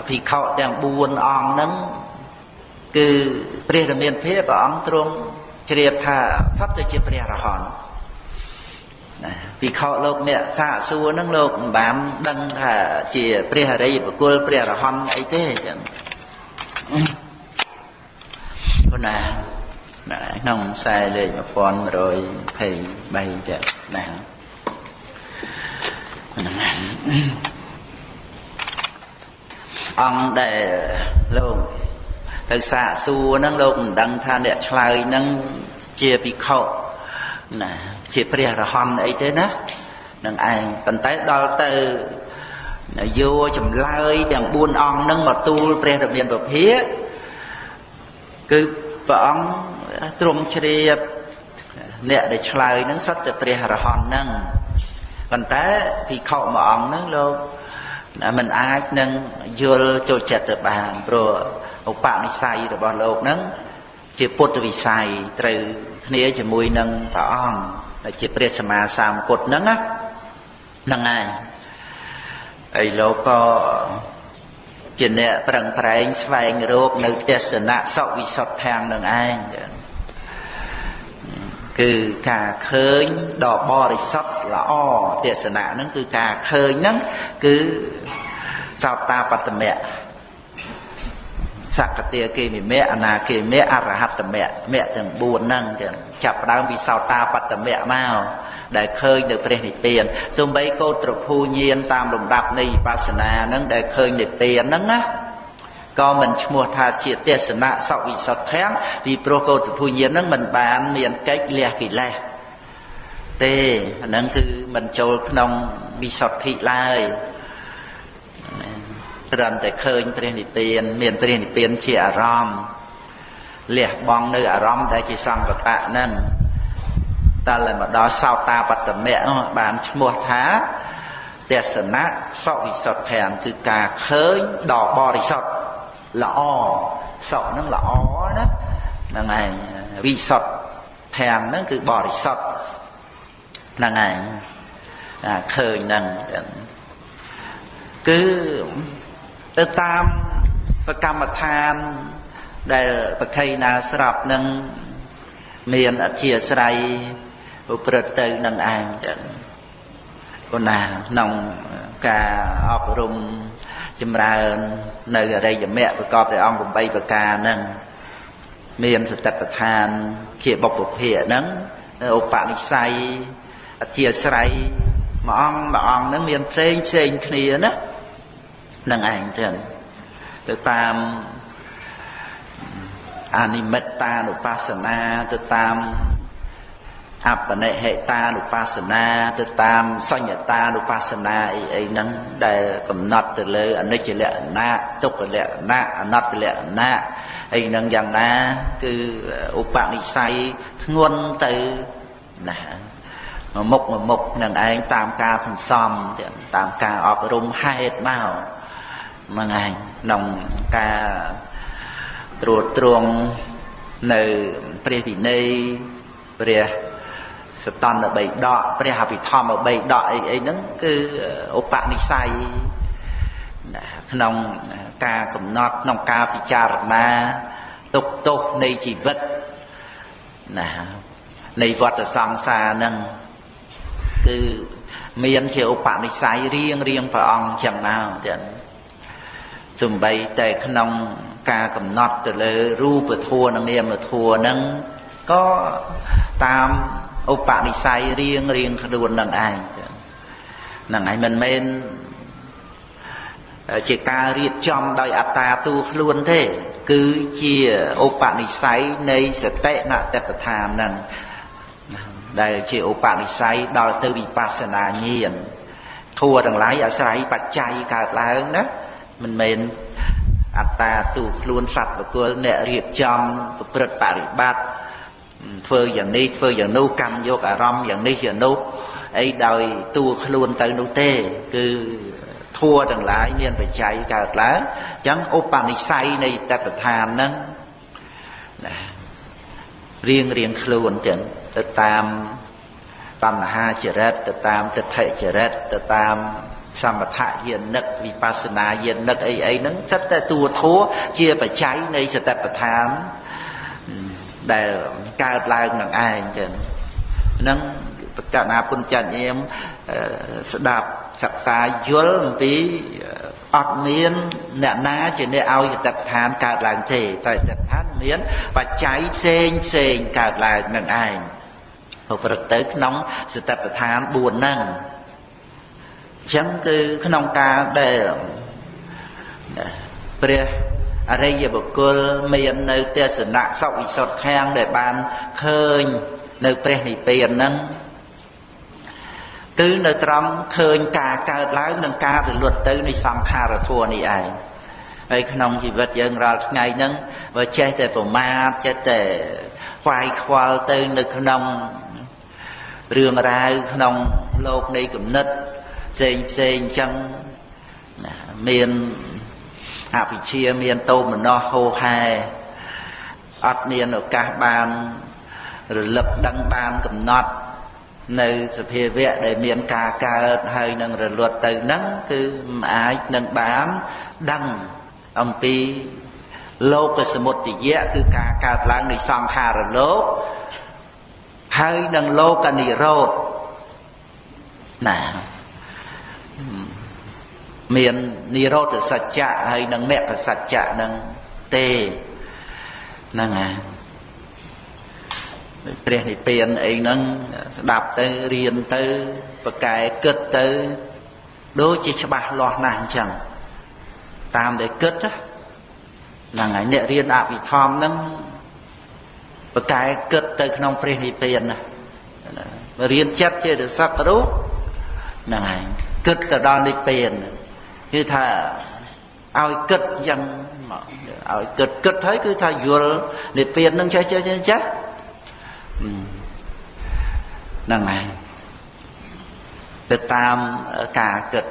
Speaker 1: ភិក្ខុទាំង4អង្គហ្នឹងគឺព្រះរាមាភិព្រះអង្គទ្រង់ ជ្រាបថាសត្វទៅជាព្រះរហន្តណាភិក្ខុលោកអ្នកសាកសួរហ្នឹងលោកមិនបានដឹងថាជាព្រះអរិយបុគ្គលព្រះរហន្តអីទេចឹងប៉ុណ្ណាណាក្នុងខ្សែលេខ1123ចឹងណាហ្នឹងអង្គដែលលោក ទៅសាកសួរហ្នឹងលោកមិនដឹងថាអ្នកឆ្លើយហ្នឹងជាភិក្ខុណាជាព្រះរហន្តអីទេណានឹងឯងប៉ុន្តែដល់ទៅយោចម្លើយទាំង4អង្គហ្នឹងមកទូលព្រះរាមាពភាគឺព្រះអង្គទ្រង់ជ្រាបអ្នកដែលឆ្លើយហ្នឹងសុទ្ធតែព្រះរហន្តហ្នឹងប៉ុន្តែភិក្ខុមួយអង្គហ្នឹងលោកมันអាចនឹងយល់ចូលចិត្តទៅបានព្រោះ ឧបនិស្ស័យរបស់លោកហ្នឹងជាពុទ្ធវិស័យត្រូវគ្នាជាមួយនឹងព្រះអង្គដែលជាព្រះសម្មាសម្ពុទ្ធហ្នឹងណាហ្នឹងហើយហើយលោកក៏ជាអ្នកប្រឹងប្រែងស្វែងរកនៅទេសនៈសុវិសុទ្ធាំងនឹងឯងគឺការឃើញដ៏បរិសុទ្ធល្អទេសនាហ្នឹងគឺការឃើញហ្នឹងគឺសោតាបត្តមៈ សកតាគេនិមៈអនាគេមៈអរហត្តមៈមៈទាំង4ហ្នឹងចឹងចាប់ដើមពីសោតាបត្តមៈមកដែលឃើញនៅព្រះនិព្វានសំបីកោត្រភូញានតាមលំដាប់នៃវិបស្សនាហ្នឹងដែលឃើញនិព្វានហ្នឹងណាក៏មិនឈ្មោះថាជាទេសនៈសវិសុទ្ធធាំងពីព្រោះកោតភូញានហ្នឹងមិនបានមានកិច្ចលះកិលេសទេអាហ្នឹងគឺមិនចូលក្នុងវិសុទ្ធិឡើយ ត្រឹមតែឃើញព្រះនិព្វាន មានព្រះនិព្វានជាអារម្មណ៍លះបង់នៅអារម្មណ៍ដែលជាសង្កតៈហ្នឹងតែ lại មកដល់សោតាបត្តមៈបានឈ្មោះថាទេសនៈសវិសុទ្ធធាំងគឺការឃើញដ៏បរិសុទ្ធល្អសុខហ្នឹងល្អណាហ្នឹងឯងវិសុទ្ធធាំងហ្នឹងគឺបរិសុទ្ធហ្នឹងឯងឃើញហ្នឹងគឺ ទៅតាមប្រកម្មដ្ឋានដែលប្រខៃណាស្រាប់នឹងមានអធិស្រ័យប្រព្រឹត្តទៅនឹងឯងចឹងប៉ុន្តែក្នុងការអប់រំចម្រើននៅអរិយមគ្គប្រកបដោយអង្គ8ប្រការហ្នឹងមានសតិប្បដ្ឋានជាបុព្វភាកហ្នឹងឧបនិស្ស័យអធិស្រ័យមួយអង្គមួយអង្គហ្នឹងមានផ្សេងផ្សេងគ្នាណា នឹងឯងចឹងទៅតាមអនិមិត្តានុបស្សនាទៅតាមអបនិហេតានុបស្សនាទៅតាមសញ្ញតានុបស្សនាអីអីហ្នឹងដែលកំណត់ទៅលើអនិច្ចលក្ខណៈទុក្ខលក្ខណៈអនត្តលក្ខណៈអីហ្នឹងយ៉ាងណាគឺឧបនិស្ស័យធ្ងន់ទៅណាមួយមុខមួយមុខនឹងឯងតាមការសន្សំតាមការអប់រំហេតុមក ហ្នឹងឯងក្នុងការត្រួតត្រងនៅព្រះវិន័យព្រះសតន្តបីដកព្រះអភិធម្មបីដកអីអីហ្នឹងគឺឧបនិស្ស័យក្នុងការកំណត់ក្នុងការពិចារណាទុកទោសនៃជីវិតណានៃវដ្តសង្សារហ្នឹងគឺមានជាឧបនិស្ស័យរៀងរៀងព្រះអង្គចឹងមកចឹង សំបីតែក្នុងការកំណត់ទៅលើរូបធម៌និងនាមធម៌ហ្នឹងក៏តាមឧបនិស្ស័យរៀងរៀងខ្លួននឹងឯងហ្នឹងឯងមិនមែនជាការរៀបចំដោយអត្តាទូខ្លួនទេ គឺជាឧបនិស្ស័យនៃសតិណតបឋានហ្នឹងដែលជាឧបនិស្ស័យដល់ទៅវិបស្សនាញាណធัวទាំងឡាយអាស្រ័យបច្ច័យកើតឡើងណា មិនមែនអត្តាទូខ្លួនសត្វបុគ្គលអ្នករៀបចំប្រព្រឹត្តបរិបត្តិធ្វើយ៉ាងនេះធ្វើយ៉ាងនោះកម្មយកអារម្មណ៍យ៉ាងនេះយ៉ាងនោះអីដោយតួខ្លួនទៅនោះទេ គឺធัวទាំងឡាយមានបច្ច័យកើតឡើងអញ្ចឹងឧបនិស្ស័យនៃតបឋានហ្នឹងណារៀងរៀងខ្លួនចឹងទៅតាមតណ្ហាចរិតទៅតាមទិដ្ឋិចរិតទៅតាម សមថយានិកវិបស្សនាយានិកអីអីហ្នឹងសិតតែតួធัวជាបច្ច័យនៃសតិប្បដ្ឋានដែលកើតឡើងនឹងឯងចឹងហ្នឹងបកណាពុញ្ញញាមស្ដាប់សិក្សាយល់អំពីអត់មានអ្នកណាជាអ្នកឲ្យសតិប្បដ្ឋានកើតឡើងទេតែសតិប្បដ្ឋានមានបច្ច័យផ្សេងផ្សេងកើតឡើងនឹងឯងប្រព្រឹត្តទៅក្នុងសតិប្បដ្ឋាន4ហ្នឹងអញ្ចឹងគឺក្នុងការដែលព្រះអរិយបុគ្គលមាននៅទេសនៈសវិសុទ្ធខាងដែលបានឃើញនៅព្រះនិព្វានហ្នឹងគឺនៅត្រង់ឃើញការកើតឡើងនិងការរលត់ទៅនៃសង្ខារធัวនេះឯងហើយក្នុងជីវិតយើងរាល់ថ្ងៃហ្នឹងបើចេះតែប្រមាទចេះតែខ្វាយខ្វល់ទៅនៅក្នុងរឿងរ៉ាវក្នុងលោកនៃគំនិត ផ្សេងផ្សេងអញ្ចឹងមានអវិជ្ជាមានតោមនោះហោហែអត់មានឱកាសបានរលឹកដឹងបានកំណត់នៅសភាវៈដែលមានការកើតហើយនឹងរលត់ទៅហ្នឹងគឺមិនអាចនឹងបានដឹងអំពីលោកសមុទយៈគឺការកើតឡើងនៃសង្ខារលោកហើយនឹងលោកនិរោធណា មាននិរោធសច្ចៈហើយនឹងមគ្គសច្ចៈនឹងទេហ្នឹងហើយព្រះនិព្វានអីហ្នឹងស្ដាប់ទៅរៀនទៅប្រកែគិតទៅដូចជាច្បាស់លាស់ណាស់អញ្ចឹងតាមដែលគិតហ្នឹងហើយអ្នករៀនអភិធម្មហ្នឹងប្រកែគិតទៅក្នុងព្រះនិព្វានណារៀនចិត្តជារស័ករូបហ្នឹងហើយ គិតទៅដល់និព្វានគឺថាឲ្យគិតយ៉ាងឲ្យគិតគិតហើយគឺថាយល់និព្វាននឹងចេះចេះចេះចេះហ្នឹងហើយទៅតាមការគិត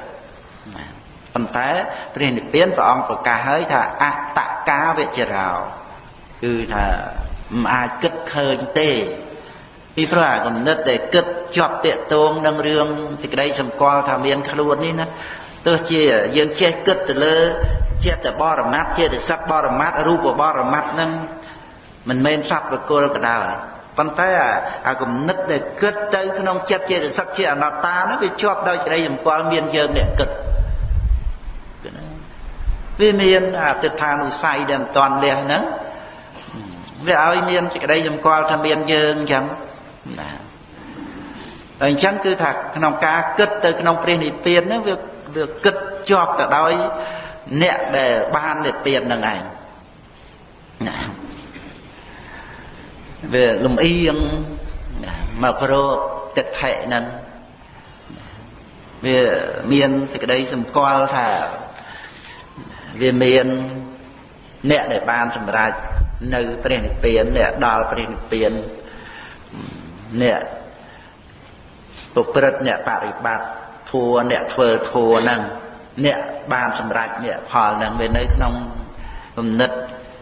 Speaker 1: ប៉ុន្តែព្រះនិព្វានព្រះអង្គប្រកាសហើយថាអតកាវិចរោគឺថាមិនអាចគិតឃើញទេ ពីព្រោះអាគំនិតដែលគិតជាប់តាកតងនឹងរឿងសេចក្តីសម្គាល់ថាមានខ្លួននេះណាទោះជាយើងចេះគិតទៅលើចិត្តបរមត្តចិត្តសឹកបរមត្តរូបបរមត្តនឹងមិនមែនសត្វបកុលក៏ដោយប៉ុន្តែអាគំនិតដែលគិតទៅក្នុងចិត្តចេតសិកជាអនត្តានោះវាជាប់ដោយក្តីសម្គាល់មានយើងអ្នកគិតវាមានអតិថានុស័យដែលមិនតាន់លះហ្នឹងវាឲ្យមានសេចក្តីសម្គាល់ថាមានយើងអញ្ចឹង ណាហើយអញ្ចឹងគឺថាក្នុងការគិតទៅក្នុងព្រះនិព្វានហ្នឹងវាវាគិតជាប់ទៅដោយអ្នកដែលបាននិព្វានហ្នឹងឯងណាវាលំអៀងមកក្រទឹកថេហ្នឹងវាមានសេចក្តីសម្គាល់ថាវាមានអ្នកដែលបានសម្រេចនៅព្រះនិព្វានអ្នកដល់ព្រះនិព្វាន អ្នកប្រព្រឹត្តអ្នកបរិបត្តិធัวអ្នកធ្វើធัวហ្នឹងអ្នកបានសម្រេចអ្នកផលហ្នឹងវានៅក្នុងគំនិត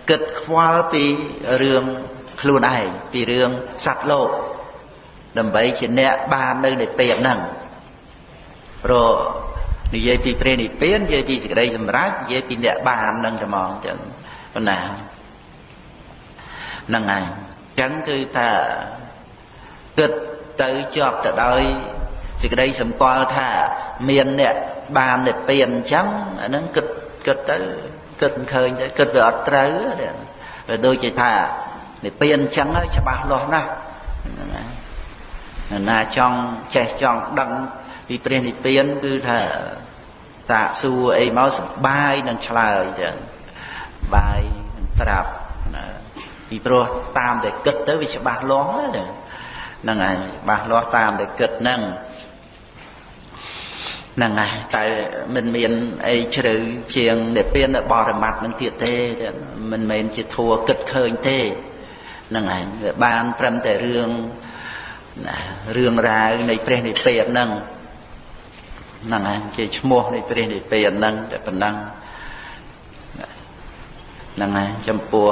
Speaker 1: គិតខ្វល់ពីរឿងខ្លួនឯងពីរឿងសត្វលោកដើម្បីជាអ្នកបាននៅនៃពេលហ្នឹងព្រោះនិយាយពីព្រះនិព្វាននិយាយពីសេចក្តីសម្រេចនិយាយពីអ្នកបាននឹងតែមកចឹងប៉ុណ្ណាហ្នឹងហើយចឹងគឺថា គិតទៅជាប់ទៅដោយសេចក្តីសម្គាល់ថាមានអ្នកបាននិព្វានអញ្ចឹងអាហ្នឹងគិតគិតទៅគិតឃើញទៅគិតវាអត់ត្រូវវាដូចជាថានិព្វានអញ្ចឹងហើយច្បាស់លាស់ណាស់ណាណាចង់ចេះចង់ដឹងពីព្រះនិព្វានគឺថាតាសួរអីមកសបាយនឹងឆ្លើយចឹងបាយនឹងប្រាប់ណាពីព្រោះតាមតែគិតទៅវាច្បាស់លាស់ហ្នឹង ហ្នឹងហើយច្បាស់លាស់តាមតែគិតហ្នឹងហ្នឹងហើយតែមិនមានអីជ្រៅជាងនិព្វានបរមត្តនឹងទៀតទេមិនមែនជាធัวគិតឃើញទេហ្នឹងឯងវាបានត្រឹមតែរឿងណារឿងរ៉ាវនៃព្រះនិព្វានហ្នឹងហ្នឹងឯងជាឈ្មោះនៃព្រះនិព្វានហ្នឹងតែប៉ុណ្ណឹងហ្នឹងឯងចំពោះ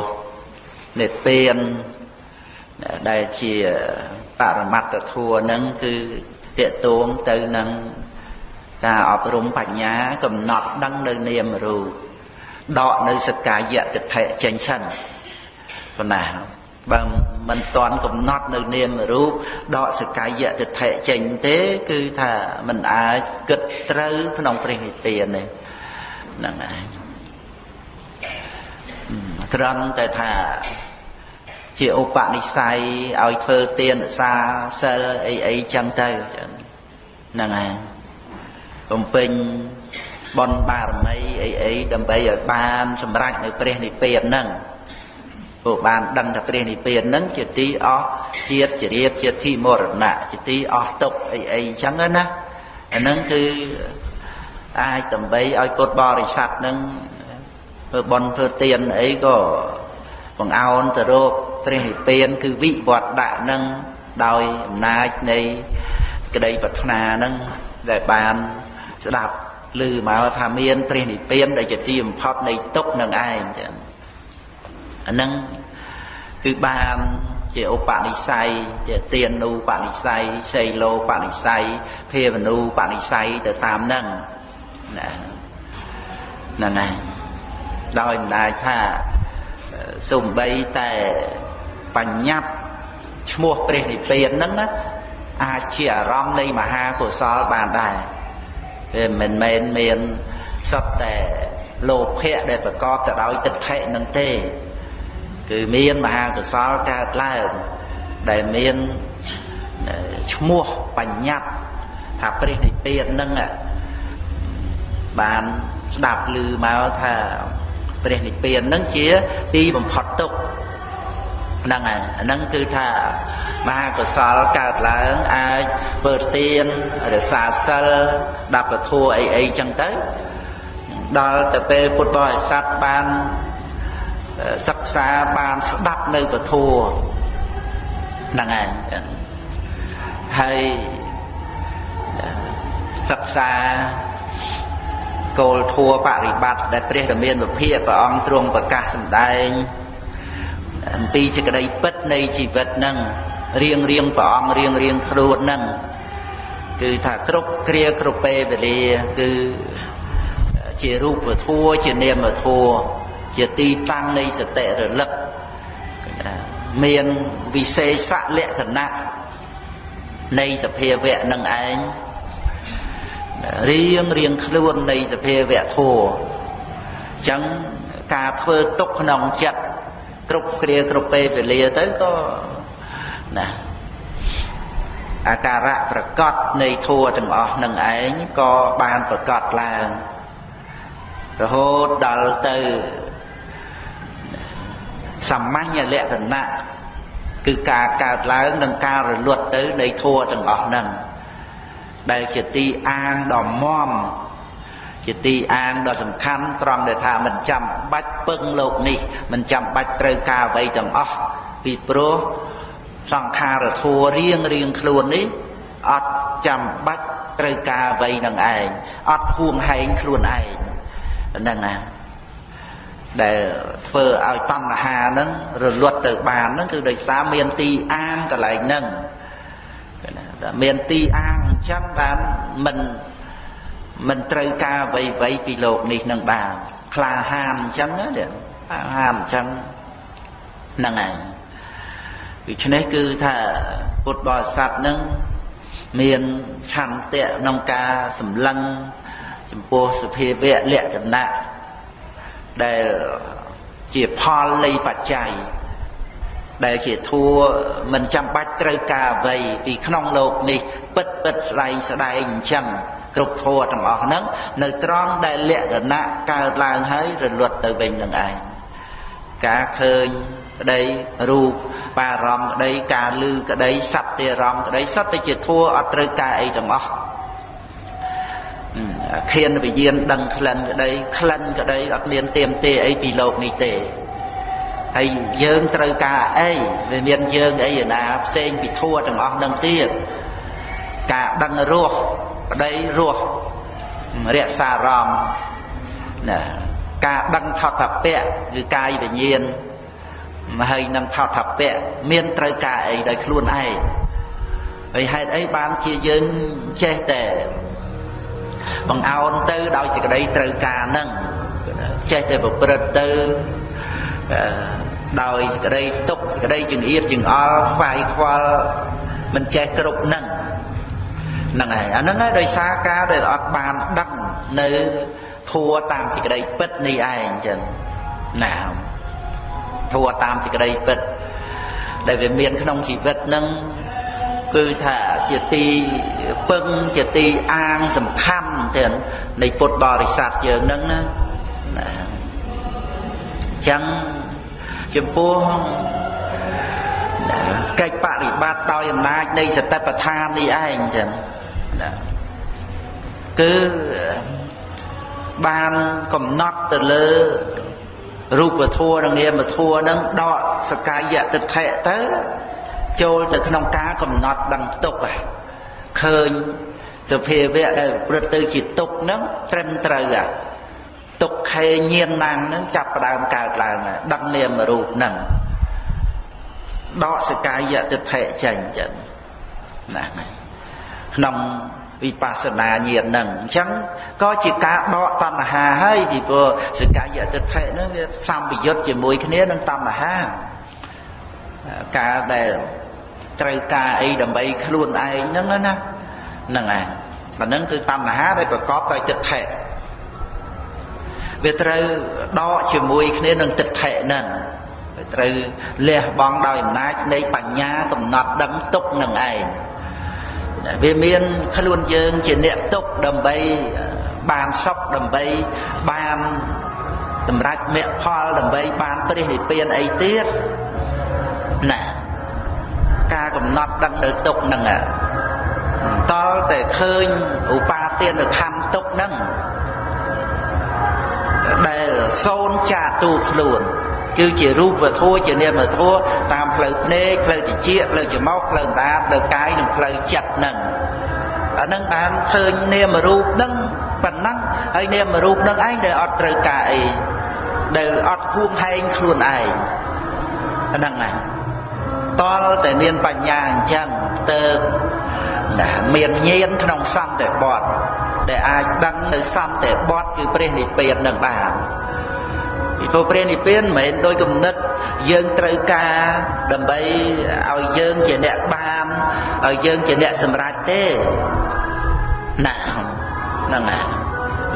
Speaker 1: និព្វាន ដែលជាបរមត្តធัวហ្នឹងគឺតេតួងទៅនឹងការអប់រំបញ្ញាកំណត់ដឹងនៅនាមរូបដកនៅសកាយៈទិដ្ឋិចេញសិនប៉ុណ្ណាបើមិនតន់កំណត់នៅនាមរូបដកសកាយៈទិដ្ឋិចេញទេ គឺថាមិនអាចគិតត្រូវក្នុងព្រះនិព្វានទេហ្នឹងឯងត្រង់តែថា ជាឧបនិស្ស័យឲ្យធ្វើទានសាសិលអីអីចឹងទៅហ្នឹងឯងបំពេញបនបារមីអីអីដើម្បីឲ្យបានសម្រេចនៅព្រះនិព្វានហ្នឹងព្រោះបានដឹងថាព្រះនិព្វានហ្នឹងជាទីអស់ជាតិជារៀបជាទីមរណៈជាទីអស់ទុកអីអីចឹងណាអាហ្នឹងគឺអាចដើម្បីឲ្យពុទ្ធបរិស័ទហ្នឹងធ្វើបន់ធ្វើទានអីក៏បង្អោនទៅរក ព្រះនិព្វានគឺវិវត្តដាក់ហ្នឹងដោយអំណាចនៃក្តីប្រាថ្នាហ្នឹងដែលបានស្ដាប់ឮមកថាមានព្រះនិព្វានដែលជាទីបំផុតនៃទុក្ខនឹងឯងចឹងអាហ្នឹងគឺបានជាឧបនិស្ស័យជាទានូបនិស្ស័យសីលោបនិស្ស័យភាវនូបនិស្ស័យទៅតាមហ្នឹងណាហ្នឹងហើយដោយអំណាចថាសំបីតែ បញ្ញត្តិឈ្មោះព្រះនិព្វានហ្នឹងណាអាចជាអារម្មណ៍នៃមហាកុសលបានដែរវាមិនមែនមានសុទ្ធតែលោភៈដែលប្រកបទៅដោយទិដ្ឋិនឹងទេ គឺមានមហាកុសលកើតឡើងដែលមានឈ្មោះបញ្ញត្តិថាព្រះនិព្វាននឹងបានស្ដាប់ឮមកថាព្រះនិព្វាននឹងជាទីបំផុតទុក្ខ ហ្នឹងហើយអាហ្នឹងគឺថាមហាកុសលកើតឡើងអាចធ្វើទានរសាសិលដាប់ពធัวអីអីចឹងទៅដល់ទៅពេលពុទ្ធបរិស័ទបានសិក្សាបានស្ដាប់នៅពធัวហ្នឹងហើយចឹងហើយសិក្សាគោលធัวបរិបត្តិដែលព្រះរាមានុភាពព្រះអង្គទ្រង់ប្រកាសសម្ដែង អំពីសេចក្តីពិតនៃជីវិតនឹងរៀងរៀងព្រះអង្គរៀងរៀងខ្លួននឹងគឺថាគ្រប់គ្រាគ្រប់ពេលវេលាគឺជារូបធัวជានាមធัวជាទីតាំងនៃសតិរលឹកមានវិសេសលក្ខណៈនៃសភាវៈនឹងឯងរៀងរៀងខ្លួននៃសភាវៈធัวអញ្ចឹងការធ្វើទុកក្នុងចិត្ត គ្រប់គ្រាគ្រប់ពេលវេលាទៅក៏ណាអាការៈប្រកបនៃធัวទាំងអស់នឹងឯងក៏បានប្រកបឡើងរហូតដល់ទៅសាមញ្ញលក្ខណៈគឺការកើតឡើងនិងការរលត់ទៅនៃធัวទាំងអស់ហ្នឹងដែលជាទីអាងដ៏មម ជាទីអាងដ៏សំខាន់ត្រង់ដែលថាមិនចាំបាច់ពឹងលោកនេះមិនចាំបាច់ត្រូវការអ្វីទាំងអស់ពីព្រោះសង្ខារធัวរៀងរៀងខ្លួននេះអត់ចាំបាច់ត្រូវការអ្វីនឹងឯងអត់ហួងហែងខ្លួនឯងហ្នឹងណាដែលធ្វើឲ្យតណ្ហាហ្នឹងរលត់ទៅបានហ្នឹងគឺដោយសារមានទីអាងកន្លែងហ្នឹងតែមានទីអាងអញ្ចឹងបានមិន មិនត្រូវការអ្វីអ្វីពីលោកនេះនឹងបានក្លាហានអញ្ចឹងណាក្លាហានអញ្ចឹងហ្នឹងឯងដូច្នេះគឺថាពុទ្ធបរិស័ទនឹងមានឆន្ទៈក្នុងការសម្លឹងចំពោះសភាវៈលក្ខណៈដែលជាផលនៃបច្ច័យ ដែលជាធัวមិនចាំបាច់ត្រូវការអ្វីពីក្នុងលោកនេះពិតពិតស្ដែងស្ដែងអញ្ចឹងគ្រប់ធัวទាំងអស់ហ្នឹងនៅត្រង់ដែលលក្ខណៈកើតឡើងហើយរលត់ទៅវិញនឹងឯងការឃើញក្តីរូបបារម្ភក្តីការលឺក្តីសត្វទេរម្មក្តីសត្វតែជាធัวអត់ត្រូវការអីទាំងអស់ខៀនវិញ្ញាណដឹងក្លិនក្តីក្លិនក្តីអត់មានទៀមទេអីពីលោកនេះទេ ហើយយើងត្រូវការអីវាមានយើងអីណាផ្សេងពីធัวទាំងអស់នឹងទៀតការដឹងរសប្តីរសរក្សាអារម្មណ៍ណាការដឹងថតពៈគឺកាយវិញ្ញាណហើយនឹងថតពៈមានត្រូវការអីដោយខ្លួនឯងហើយហេតុអីបានជាយើងចេះតែបង្អោនទៅដោយសេចក្តីត្រូវការនឹងចេះតែប្រព្រឹត្តទៅ ដោយសេចក្តីទុកសេចក្តីចង្អៀតចង្អល់ខ្វាយខ្វល់មិនចេះគ្រប់នឹងហ្នឹងហើយអាហ្នឹងហើយដោយសារការដែលអត់បានដឹងនៅធัวតាមសេចក្តីពិតនេះឯងចឹងណាធัวតាមសេចក្តីពិតដែលវាមានក្នុងជីវិតហ្នឹងគឺថាជាទីពឹងជាទីអាងសំខាន់ទៀតនៃពុទ្ធបរិស័ទយើងហ្នឹងណាចឹង ចំពោះកិច្ចបរិបត្តិដោយអំណាចនៃសតិប្បដ្ឋាននេះឯងចឹងណាគឺបានកំណត់ទៅលើរូបធัวនិងនាមធัวនឹងដកសកាយតិដ្ឋិទៅចូលទៅក្នុងការកំណត់ដឹងទុកឃើញសភាវៈដែលប្រព្រឹត្តទៅជាទុកហ្នឹងត្រឹមត្រូវ ទុកខេញៀនណាំងហ្នឹងចាប់ផ្ដើមកើតឡើងដឹងនាមរូបហ្នឹងដកសកាយតិដ្ឋិចេញចឹងណាក្នុងវិបស្សនាញាណហ្នឹងអញ្ចឹងក៏ជាការដកតណ្ហាហើយពីព្រោះសកាយតិដ្ឋិហ្នឹងវាសម្បយុទ្ធជាមួយគ្នានឹងតណ្ហាការដែលត្រូវការអីដើម្បីខ្លួនឯងហ្នឹងណាហ្នឹងឯងអាហ្នឹងគឺតណ្ហាដែលប្រកបដោយទិដ្ឋិ វាត្រូវដកជាមួយគ្នានឹងទិដ្ឋិហ្នឹងវាត្រូវលះបង់ដោយអំណាចនៃបញ្ញាកំណត់ដឹងទុកនឹងឯងវាមានខ្លួនយើងជាអ្នកទុកដើម្បីបានសុខដើម្បីបានសម្រាប់មគ្គផលដើម្បីបានព្រះនិព្វានអីទៀតណាការកំណត់ដឹងនៅទុកហ្នឹងតលតែឃើញឧបាទានខណ្ឌទុកហ្នឹង ដែលសូនចាទូខ្លួនគឺជារូបវធัวជានាមធัวតាមផ្លូវភ្នែកផ្លូវតិចផ្លូវច្រមុះផ្លូវដាផ្លូវកាយនិងផ្លូវចិត្តហ្នឹងអាហ្នឹងបានឃើញនាមរូបហ្នឹងប៉ុណ្ណឹងហើយនាមរូបហ្នឹងឯងដែលអត់ត្រូវការអីដែលអត់ហួងហែងខ្លួនឯងហ្នឹងណាតលតែមានបញ្ញាអញ្ចឹងទៅណាមានញាណក្នុងសន្តិបត្តិ ដែលអាចដឹងនៅសន្តិបត្តិគឺព្រះនិព្វាននឹងបានពីព្រោះព្រះនិព្វានមិនមែនដោយគំនិតយើងត្រូវការដើម្បីឲ្យយើងជាអ្នកបានឲ្យយើងជាអ្នកសម្រេចទេណាហ្នឹងហើយ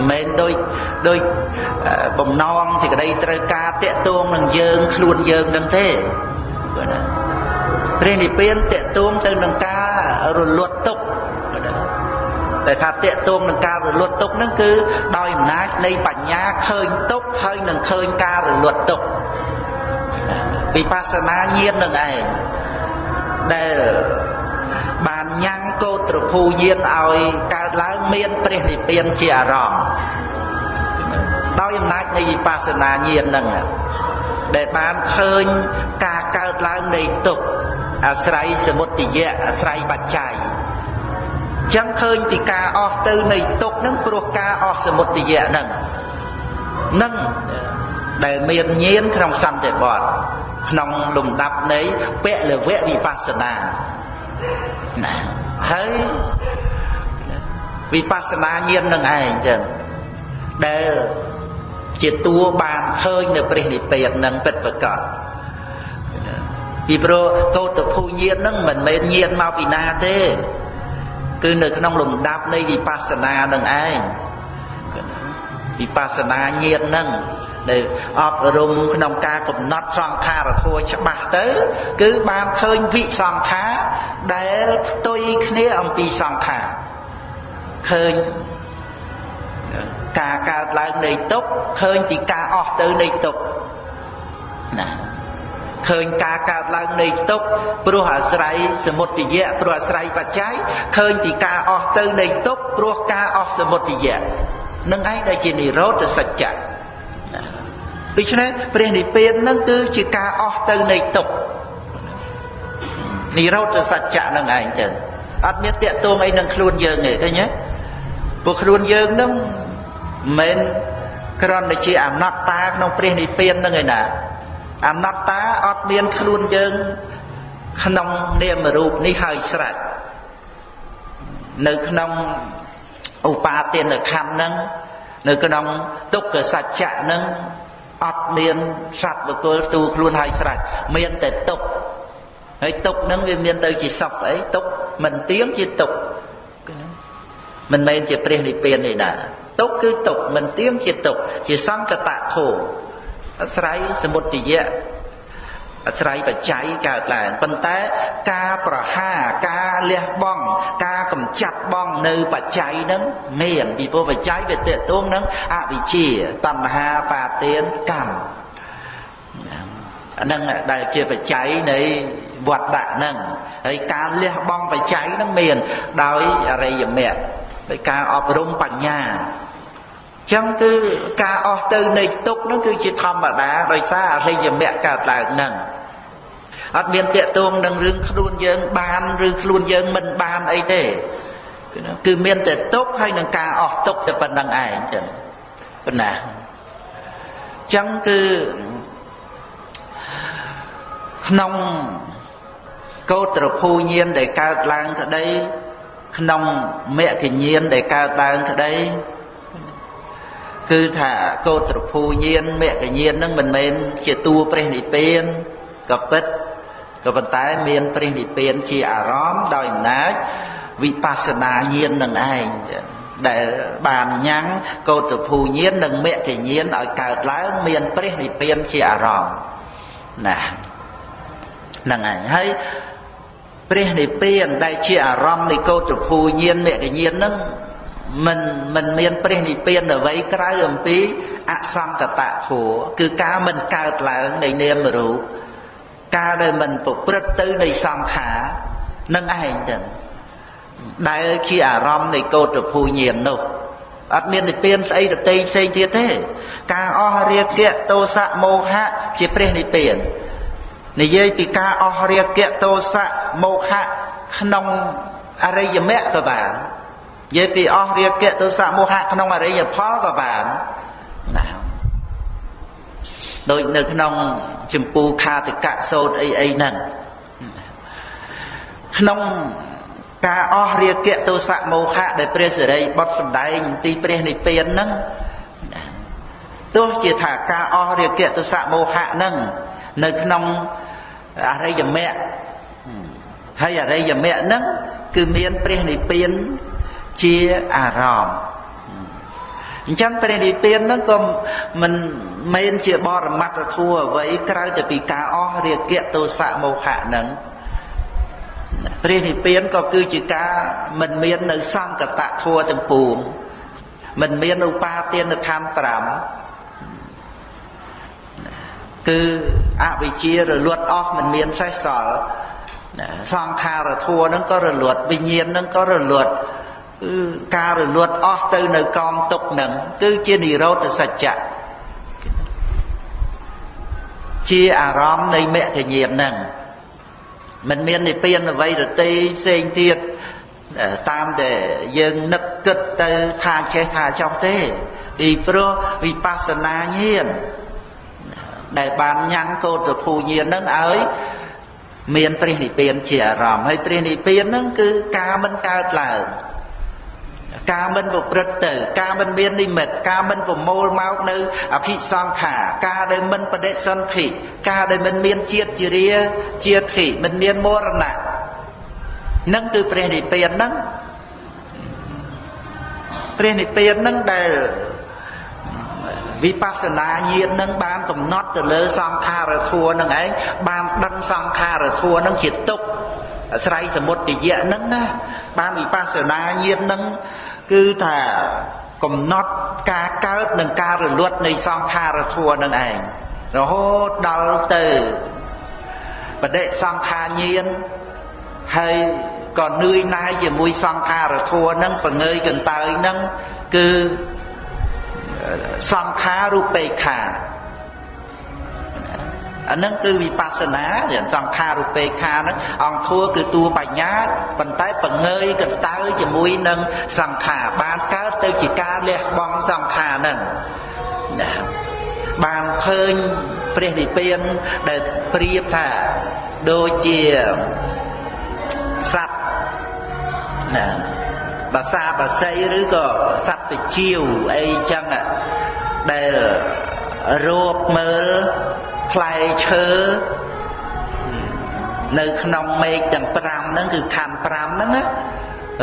Speaker 1: មិនដូចដូចបំណងសេចក្តីត្រូវការតាក់ទងនឹងយើងខ្លួនយើងនឹងទេបាទណាព្រះនិព្វានតាក់ទងទៅនឹងការរលត់ទុក្ខ តែថាតាក់ទងនឹងការរលត់ទុក្ខហ្នឹងគឺដោយអំណាចនៃបញ្ញាឃើញទុក្ខហើយនឹងឃើញការរលត់ទុក្ខវិបស្សនាញាណនឹងឯងដែលបានញ៉ាំងកោត្រភូញាណឲ្យកើតឡើងមានព្រះនិព្វានជាអារម្មណ៍ដោយអំណាចនៃវិបស្សនាញាណហ្នឹងដែលបានឃើញការកើតឡើងនៃទុក្ខអាស្រ័យសមុទយៈអាស្រ័យបច្ច័យ ចឹងឃើញពីការអស់ទៅនៃទុក្ខហ្នឹងព្រោះការអស់សមុទយៈហ្នឹងនឹងដែលមានញាណក្នុងសន្តិបត្តិក្នុងលំដាប់នៃពលវៈវិបស្សនាណាហើយវិបស្សនាញាណនឹងឯងចឹងដែលជាតួបានឃើញនៅព្រះនិព្វាននឹងពិតប្រកបពីព្រោះកោតភូញាណនឹងមិនមែនញាណមកពីណាទេ គឺនៅក្នុងលំដាប់នៃវិបស្សនានឹងឯងវិបស្សនាញាណនឹងដែលអប់រំក្នុងការកំណត់សង្ខារធัวច្បាស់ទៅ គឺបានឃើញវិសង្ខារដែលផ្ទុយគ្នាអំពីសង្ខារឃើញការកើតឡើងនៃទុក្ខឃើញពីការអស់ទៅនៃទុក្ខណា ឃើញការកើតឡើងនៃទុក្ខព្រោះអាស្រ័យសមុទយៈព្រោះអាស្រ័យបច្ច័យឃើញពីការអស់ទៅនៃទុក្ខព្រោះការអស់សមុទយៈនឹងឯងដែលជានិរោធសច្ចៈដូច្នេះព្រះនិព្វាននឹងគឺជាការអស់ទៅនៃទុក្ខនិរោធសច្ចៈនឹងឯងចឹងអត់មានតាកតួងអីនឹងខ្លួនយើងទេឃើញទេពួកខ្លួនយើងនឹងមិនគ្រាន់តែជាអនត្តាក្នុងព្រះនិព្វាននឹងឯណា អនត្តាអត់មានខ្លួនយើង ក្នុងនាមរូបនេះហើយស្រេចនៅក្នុងឧបាទានខណ្ឌហ្នឹងនៅក្នុងទុក្ខសច្ចៈហ្នឹងអត់មានសត្វបុគ្គលទូខ្លួនហើយស្រេចមានតែទុក្ខហើយទុក្ខហ្នឹងវាមានទៅជាសុខអីទុក្ខមិនទៀងជាទុក្ខមិនមែនជាព្រះនិព្វានទេណាទុក្ខគឺទុក្ខមិនទៀងជាទុក្ខជាសង្កតធោ អាស្រ័យសមុទយៈអាស្រ័យបច្ច័យកើតឡើងប៉ុន្តែការប្រហាការលះបង់ការកំចាត់បង់នៅបច្ច័យហ្នឹងមានពីព្រោះបច្ច័យវាតេតួងនឹងអវិជ្ជាតណ្ហាបាទានកម្មអាហ្នឹងដែលជាបច្ច័យនៃវត្តដាក់ហ្នឹងហើយការលះបង់បច្ច័យហ្នឹងមានដោយអរិយមគ្គដោយការអប់រំបញ្ញា ចឹងគឺការអស់ទៅនៃទុកហ្នឹងគឺជាធម្មតាដោយសារអរិយមគ្គកើតឡើងហ្នឹងអត់មានតាកតួងនឹងរឿងខ្លួនយើងបានឬខ្លួនយើងមិនបានអីទេគឺមានតែទុកហើយនឹងការអស់ទុកតែប៉ុណ្្នឹងឯងចឹងប៉ុណ្ណាចឹងគឺក្នុងកោត្រភូញានដែលកើតឡើងក្តីក្នុងមគ្គញានដែលកើតឡើងក្តី គឺថាកោត្រភូញានមគ្គញាននឹងមិនមែនជាតួព្រះនិព្វានក៏ពិតក៏ប៉ុន្តែមានព្រះនិព្វានជាអារម្មណ៍ដោយអំណាចវិបស្សនាញាណនឹងឯងដែលបានញ៉ាំងកោតភូញាណនិងមគ្គញាណឲ្យកើតឡើងមានព្រះនិព្វានជាអារម្មណ៍ណាហ្នឹងហើយហើយព្រះនិព្វានដែលជាអារម្មណ៍នៃកោតភូញាណមគ្គញាណហ្នឹង មិនមិនមានព្រះនិព្វានអ្វីក្រៅអំពីអសង្កតធัวគឺការមិនកើតឡើងនៃនាមរូបការដែលមិនប្រព្រឹត្តទៅនៃសង្ខារនឹងឯងចឹងដែលជាអារម្មណ៍នៃកោតភូញាណនោះអត់មាននិព្វានស្អីដតីផ្សេងទៀតទេ ការអស់រាគៈទោសៈមោហៈជាព្រះនិព្វាននិយាយពីការអស់រាគៈទោសៈមោហៈក្នុងអរិយមគ្គក៏បាន និយាយពីអស់រាគៈទោសៈមោហៈក្នុងអរិយផលក៏បានណាដូចនៅក្នុងចម្ពូខាតិកៈសោតអីអីហ្នឹងក្នុងការអស់រាគៈទោសៈមោហៈដែលព្រះសិរីបុត្រសម្ដែងទីព្រះនិព្វានហ្នឹងទោះជាថាការអស់រាគៈទោសៈមោហៈហ្នឹងនៅក្នុងអរិយមគ្គហើយអរិយមគ្គហ្នឹងគឺមានព្រះនិព្វាន ជាអារម្មណ៍អញ្ចឹងព្រះនិព្វានហ្នឹងក៏មិនមែនជាបរមត្តធัวអ្វីក្រៅតែពីការអស់រាគៈទោសៈមោហៈហ្នឹងព្រះនិព្វានក៏គឺជាការមិនមាននៅសង្កតធัวទាំងពួងមិនមានឧបាទានខណ្ឌ5គឺអវិជ្ជារលត់អស់មិនមានសេះសល់សង្ខារធัวហ្នឹងក៏រលត់វិញ្ញាណហ្នឹងក៏រលត់ គឺការរលត់អស់ទៅនៅកងទុកនឹងគឺជានិរោធសច្ចៈជាអារម្មណ៍នៃមគ្គញាណហ្នឹងមិនមាននិព្វានអ្វីរតីផ្សេងទៀតតាមតែយើងនឹកគិតទៅថាចេះថាចោះទេពីព្រោះវិបស្សនាញាណដែលបានញ៉ាំងកោតភូញាណហ្នឹងឲ្យមានព្រះនិព្វានជាអារម្មណ៍ហើយព្រះនិព្វានហ្នឹងគឺការមិនកើតឡើង ការមិនប្រព្រឹត្តទៅ ការមិនមាននិមិត្តការមិនប្រមូលមកនៅអភិសង្ខារការដែលមិនបដិសន្ធិការដែលមិនមានជាតិជារាជាធិមិនមានមរណៈនឹងគឺព្រះនិព្វានហ្នឹងព្រះនិព្វានហ្នឹងដែលវិបស្សនាញាណនឹងបានកំណត់ទៅលើសង្ខារធัวនឹងឯងបានដឹងសង្ខារធัวនឹងជាទុក្ខអា ស្រ័យសមុទយៈហ្នឹងណាបានវិបស្សនាញាណហ្នឹងគឺថាកំណត់ការកើតនិងការរលត់នៃសង្ខារធัวនឹងឯងរហូតដល់ទៅបដិសង្ខារញាណហើយក៏នឿយណាយជាមួយសង្ខារធัวនឹងបង្ងើយកន្តើយនឹងគឺសង្ខាររូបេខា អានឹងគឺវិបស្សនាសង្ខាររូបេខាហ្នឹងអង្គធัวគឺតួបញ្ញាប៉ុន្តែបង្ងើយកន្តើយជាមួយនឹងសង្ខារបានកើតទៅជាការលះបង់សង្ខារហ្នឹងណាបានឃើញព្រះនិព្វានដែលប្រៀបថាដូចជាសត្វណាបាសាបាសីឬក៏សត្វពជាវអីចឹងដែលរួបមើល ផ្លែឈើនៅក្នុងមេឃទាំង5ហ្នឹងគឺខណ្ឌ5ហ្នឹងណា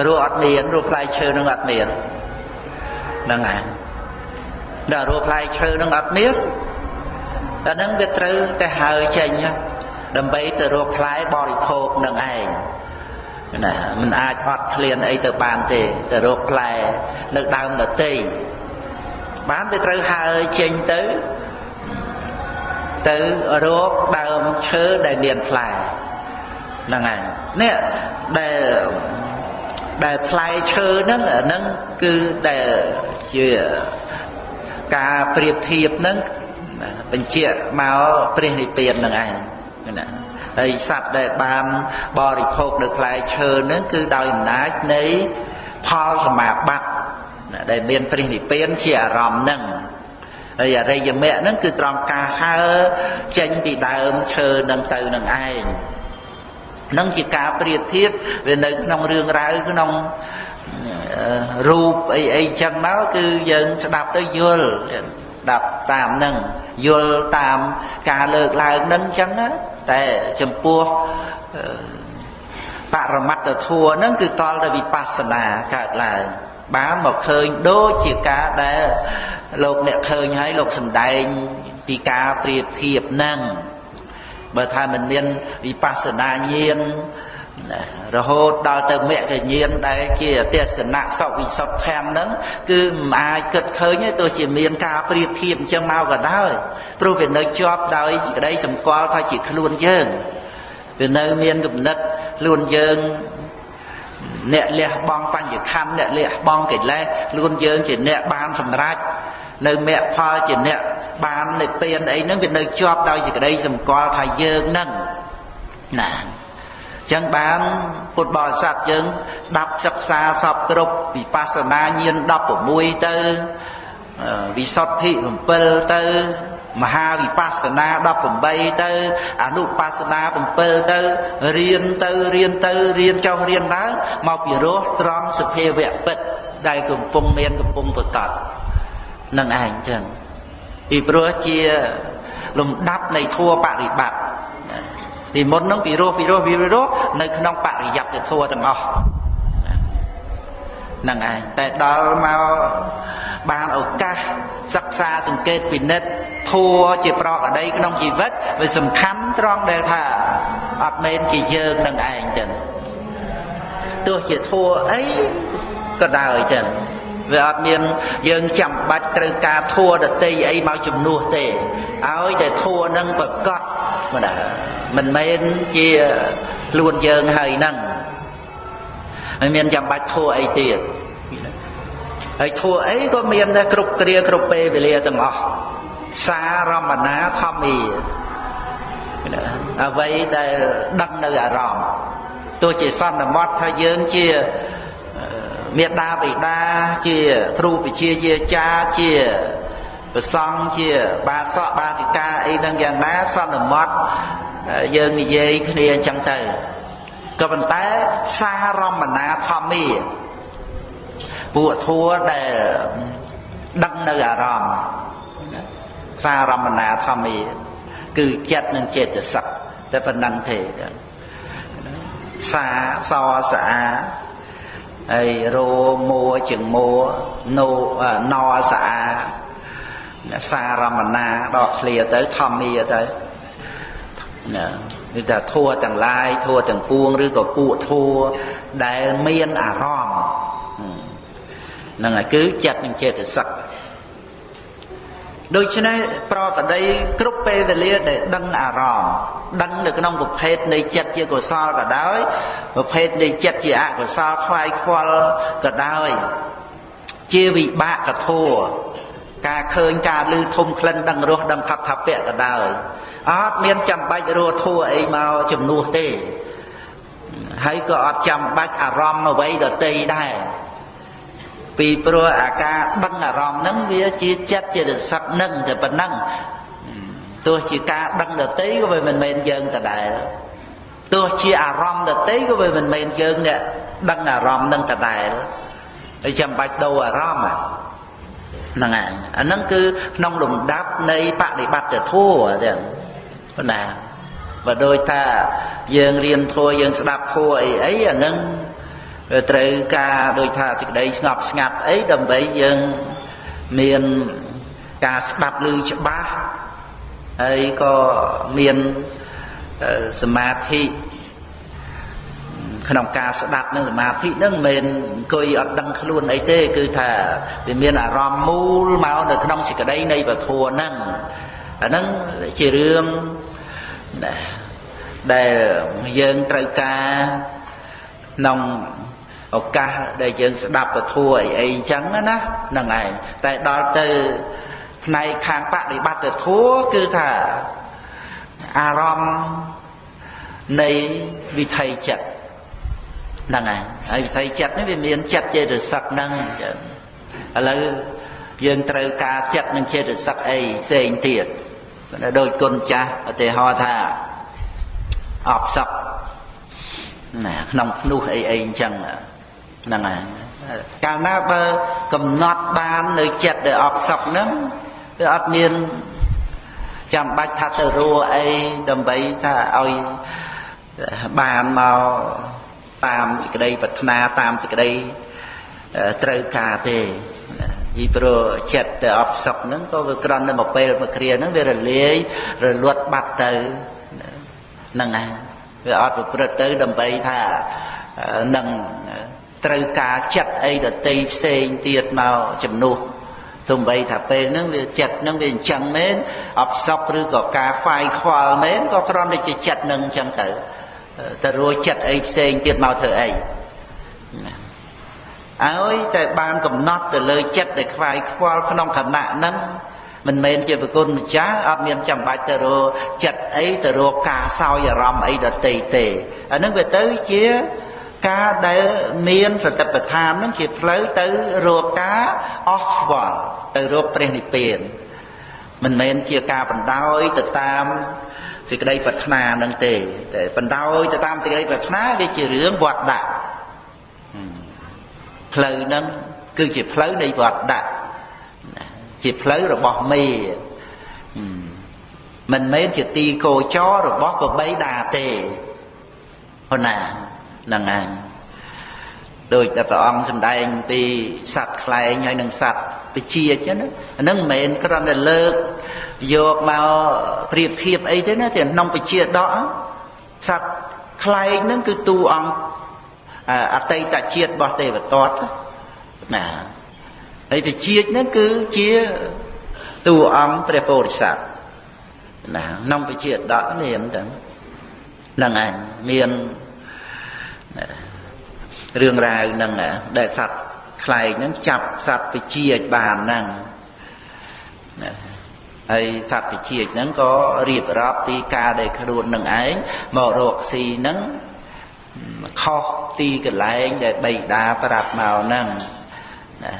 Speaker 1: រស់អត់មានរស់ផ្លែឈើហ្នឹងអត់មានហ្នឹងហើយដល់រស់ផ្លែឈើហ្នឹងអត់មានតែហ្នឹងវាត្រូវតែហើចេញដើម្បីទៅរកផ្លែបរិភោគនឹងឯងណាมันអាចអត់ឃ្លានអីទៅបានទេទៅរកផ្លែនៅដើមដតីបានវាត្រូវហើចេញទៅ ទៅរកដើមឈើដែលមានផ្លែហ្នឹងហើយនេះដែលដែលផ្លែឈើហ្នឹងហ្នឹងគឺដែលជាការប្រៀបធៀបហ្នឹងបញ្ជាក់មកព្រះនិព្វានហ្នឹងឯងណាហើយសត្វដែលបានបរិភោគនៅផ្លែឈើហ្នឹងគឺដោយអំណាចនៃផលសមាបត្តិដែលមានព្រះនិព្វានជាអារម្មណ៍ហ្នឹង ហើយអរិយមគ្គហ្នឹងគឺត្រង់ការហើចេញពីដើមឈើនឹងទៅនឹងឯងនឹងជាការប្រៀបធៀបវានៅក្នុងរឿងរ៉ាវក្នុងរូបអីអីចឹងមកគឺយើងស្ដាប់ទៅយល់ស្ដាប់តាមនឹងយល់តាមការលើកឡើងនឹងអញ្ចឹងណាតែចំពោះបរមត្តធัวហ្នឹងគឺតលទៅវិបស្សនាកើតឡើង បានមកឃើញដូចជាការដែលលោកអ្នកឃើញហើយលោកសំដែងពីការប្រៀបធៀបហ្នឹងបើថាមិនមានវិបស្សនាញាណរហូតដល់ទៅមគ្គញាណដែលជាទេសនៈសវិសុទ្ធធម៌ហ្នឹងគឺមិនអាចគិតឃើញទេទោះជាមានការប្រៀបធៀបអញ្ចឹងមកក៏ដោយព្រោះវានៅជាប់ដោយក្តីសម្គាល់ថាជាខ្លួនយើងវានៅមានគំនិតខ្លួនយើង អ្នកលះបង់បញ្ញខណ្ឌអ្នកលះបង់កិលេសខ្លួនយើងជាអ្នកបានសម្រេចនៅមគ្គផលជាអ្នកបាននិព្វានអីហ្នឹងវានៅជាប់ដោយសេចក្តីសម្គាល់ថាយើងហ្នឹងណាចឹងបានពុទ្ធបរិស័ទយើងស្ដាប់សិក្សាសពគ្រប់វិបស្សនាញាណ16ទៅវិសុទ្ធិ7ទៅ មហាវិបស្សនា18ទៅអនុបស្សនា7ទៅរៀនទៅរៀនទៅរៀនចុះរៀនឡើងមកពីរោះត្រង់សភាវៈពិតដែលកំពុងមានកំពុងប្រកបនឹងឯងចឹងពីព្រោះជាលំដាប់នៃធัวបរិបត្តិពីមុនហ្នឹងពីរោះពីរោះពីរោះនៅក្នុងបរិយត្តិធัวទាំងអស់ហ្នឹងឯងតែដល់មកបានឱកាសសិក្សាសង្កេតពិនិត្យធัวជាប្រកដីក្នុងជីវិតវាសំខាន់ត្រង់ដែលថាអត់មែនជាយើងនឹងឯងចឹងទោះជាធัวអីក៏ដោយចឹងវាអត់មានយើងចាំបាច់ត្រូវការធัวដតីអីមកជំនួសទេឲ្យតែធัวនឹងប្រកបមិនដែរមិនមែនជាខ្លួនយើងហើយហ្នឹងហើយមានចាំបាច់ធัวអីទៀត ហើយធัวអីក៏មានដែរគ្រប់គ្រាគ្រប់ពេលវេលាទាំងអស់សារមណាធម្មីអ្វីដែលដឹងនៅអារម្មណ៍ទោះជាសន្មត់ថាយើងជាមេដាបិតាជាគ្រូវិជាយាចារ្យជាប្រសង់ជាបាសកបាសិកាអីហ្នឹងយ៉ាងណាសន្មត់យើងនិយាយគ្នាអញ្ចឹងទៅក៏ប៉ុន្តែសារមណាធម្មី ពួកធัวដែលដឹងនៅអារម្មណ៍សារមណាធម្មីគឺចិត្តនិងចេតសិកតែប៉ុណ្ណឹងទេសាសសាហើយរោមួជាងមួណូណសាសារមណាដល់ឃ្លាទៅធម្មីទៅណាគឺថាធัวទាំងឡាយធัวទាំងពួងឬក៏ពួកធัวដែលមានអារម្មណ៍ ហ្នឹងហើយគឺចិត្តនិងចេតសិកដូច្នេះប្រកដីគ្រប់ពេលវេលាដែលដឹងអារម្មណ៍ដឹងនៅក្នុងប្រភេទនៃចិត្តជាកុសលក៏ដោយប្រភេទនៃចិត្តជាអកុសលខ្វាយខ្វល់ក៏ដោយជាវិបាកធัวការឃើញការលឺធំក្លិនដឹងរសដឹងខដ្ឋពៈក៏ដោយអត់មានចាំបាច់រស់ធัวអីមកជំនួសទេហើយក៏អត់ចាំបាច់អារម្មណ៍អ្វីដតីដែរ ពីព្រោះអាការដឹងអារម្មណ៍ហ្នឹងវាជាចិត្តជារស័កនឹងតែប៉ុណ្ណឹងទោះជាការដឹងដតីក៏វាមិនមែនយើងដដែលទោះជាអារម្មណ៍ដតីក៏វាមិនមែនយើងអ្នកដឹងអារម្មណ៍នឹងដដែលហើយចាំបាច់ដូរអារម្មណ៍ហ្នឹងហើយអាហ្នឹងគឺក្នុងលំដាប់នៃបដិបត្តិធម៌ទាំងប៉ុណ្ណាបើដូចថាយើងរៀនធម៌យើងស្ដាប់ធម៌អីអីអាហ្នឹង ត្រូវការដូចថាសេចក្តីស្ងប់ស្ងាត់អីដើម្បីយើងមានការស្ដាប់ឮច្បាស់ហើយក៏មានសមាធិក្នុងការស្ដាប់នឹងសមាធិនឹងមិនមែនអង្គុយអត់ដឹងខ្លួនអីទេ គឺថាវាមានអារម្មណ៍មូលមកនៅក្នុងសេចក្តីនៃពធហ្នឹងអាហ្នឹងជារឿងដែលយើងត្រូវការក្នុង ឱកាសដែលយើងស្ដាប់ពធัวអីអីអញ្ចឹងណាហ្នឹងឯងតែដល់ទៅផ្នែកខាងបដិបត្តិធัวគឺថាអារម្មណ៍នៃវិថីចិត្តហ្នឹងហើយហើយវិថីចិត្តនេះវាមានចិត្តចេតសិកហ្នឹងចឹងឥឡូវយើងត្រូវការចិត្តនិងចេតសិកអីផ្សេងទៀតដូចគុណចាស់ឧទាហរណ៍ថាអបសក់ណាក្នុងភ្នោះអីអីអញ្ចឹង ហ្នឹងហើយកាលណាបើកំណត់បាននៅចិត្តដែលអបសក់ហ្នឹងវាអត់មានចាំបាច់ថាទៅរੂអីដើម្បីថាឲ្យបានមកតាមសេចក្តីប្រាថ្នាតាមសេចក្តីត្រូវការទេពីព្រោះចិត្តដែលអត់សុខហ្នឹងក៏វាក្រន់នៅមួយពេលមួយគ្រាហ្នឹងវារលាយរលត់បាត់ទៅហ្នឹងហើយវាអត់ប្រព្រឹត្តទៅដើម្បីថានឹង ត្រូវការចិត្តអីដតីផ្សេងទៀតមកជំនួសទំបីថាពេលហ្នឹងវាចិត្តហ្នឹងវាអញ្ចឹងមែនអបសក់ឬក៏ការខ្វាយខ្វល់មែនក៏គ្រាន់តែជាចិត្តហ្នឹងអញ្ចឹងទៅទៅរួចចិត្តអីផ្សេងទៀតមកធ្វើអីឲ្យតែបានកំណត់ទៅលើចិត្តដែលខ្វាយខ្វល់ក្នុងខណៈហ្នឹងមិនមែនជាប្រគុណម្ចាស់អត់មានចាំបាច់ទៅរកចិត្តអីទៅរកការសោយអារម្មណ៍អីដតីទេអាហ្នឹងវាទៅជា ការដែលមានសតិប្បដ្ឋានហ្នឹងជាផ្លូវទៅរកការអស់ខ្វល់ទៅរកព្រះនិព្វានមិនមែនជាការបណ្ដោយទៅតាមសេចក្តីប្រាថ្នានឹងទេតែបណ្ដោយទៅតាមសេចក្តីប្រាថ្នាវាជារឿងវត្តដាក់ផ្លូវហ្នឹងគឺជាផ្លូវនៃវត្តដាក់ជាផ្លូវរបស់មេមិនមែនជាទីកោចររបស់កបីដាទេប៉ុណ្ណាហ្នឹងហើយដោយតែព្រះអង្គសម្ដែងពីសត្វខ្លែងហើយនឹងសត្វពជាចឹងណាអានឹងមិនមែនគ្រាន់តែលើកយកមកប្រៀបធៀបអីទេណាតែក្នុងពជាដកសត្វខ្លែងហ្នឹងគឺតួអង្គអតីតជាតិរបស់ទេវទត្តណាហើយពជាហ្នឹងគឺជាតួអង្គព្រះពោធិសត្វណាក្នុងពជាដកមានទាំងហ្នឹងឯងមាន រឿងរ៉ាវហ្នឹងដែលសត្វខ្លែងហ្នឹងចាប់សត្វវិជាចបានហ្នឹងហើយសត្វវិជាចហ្នឹងក៏រៀបរាប់ពីការដែលខ្លួននឹងឯងមករកស៊ីហ្នឹងខុសទីកន្លែងដែលបៃតាប្រាប់មកហ្នឹង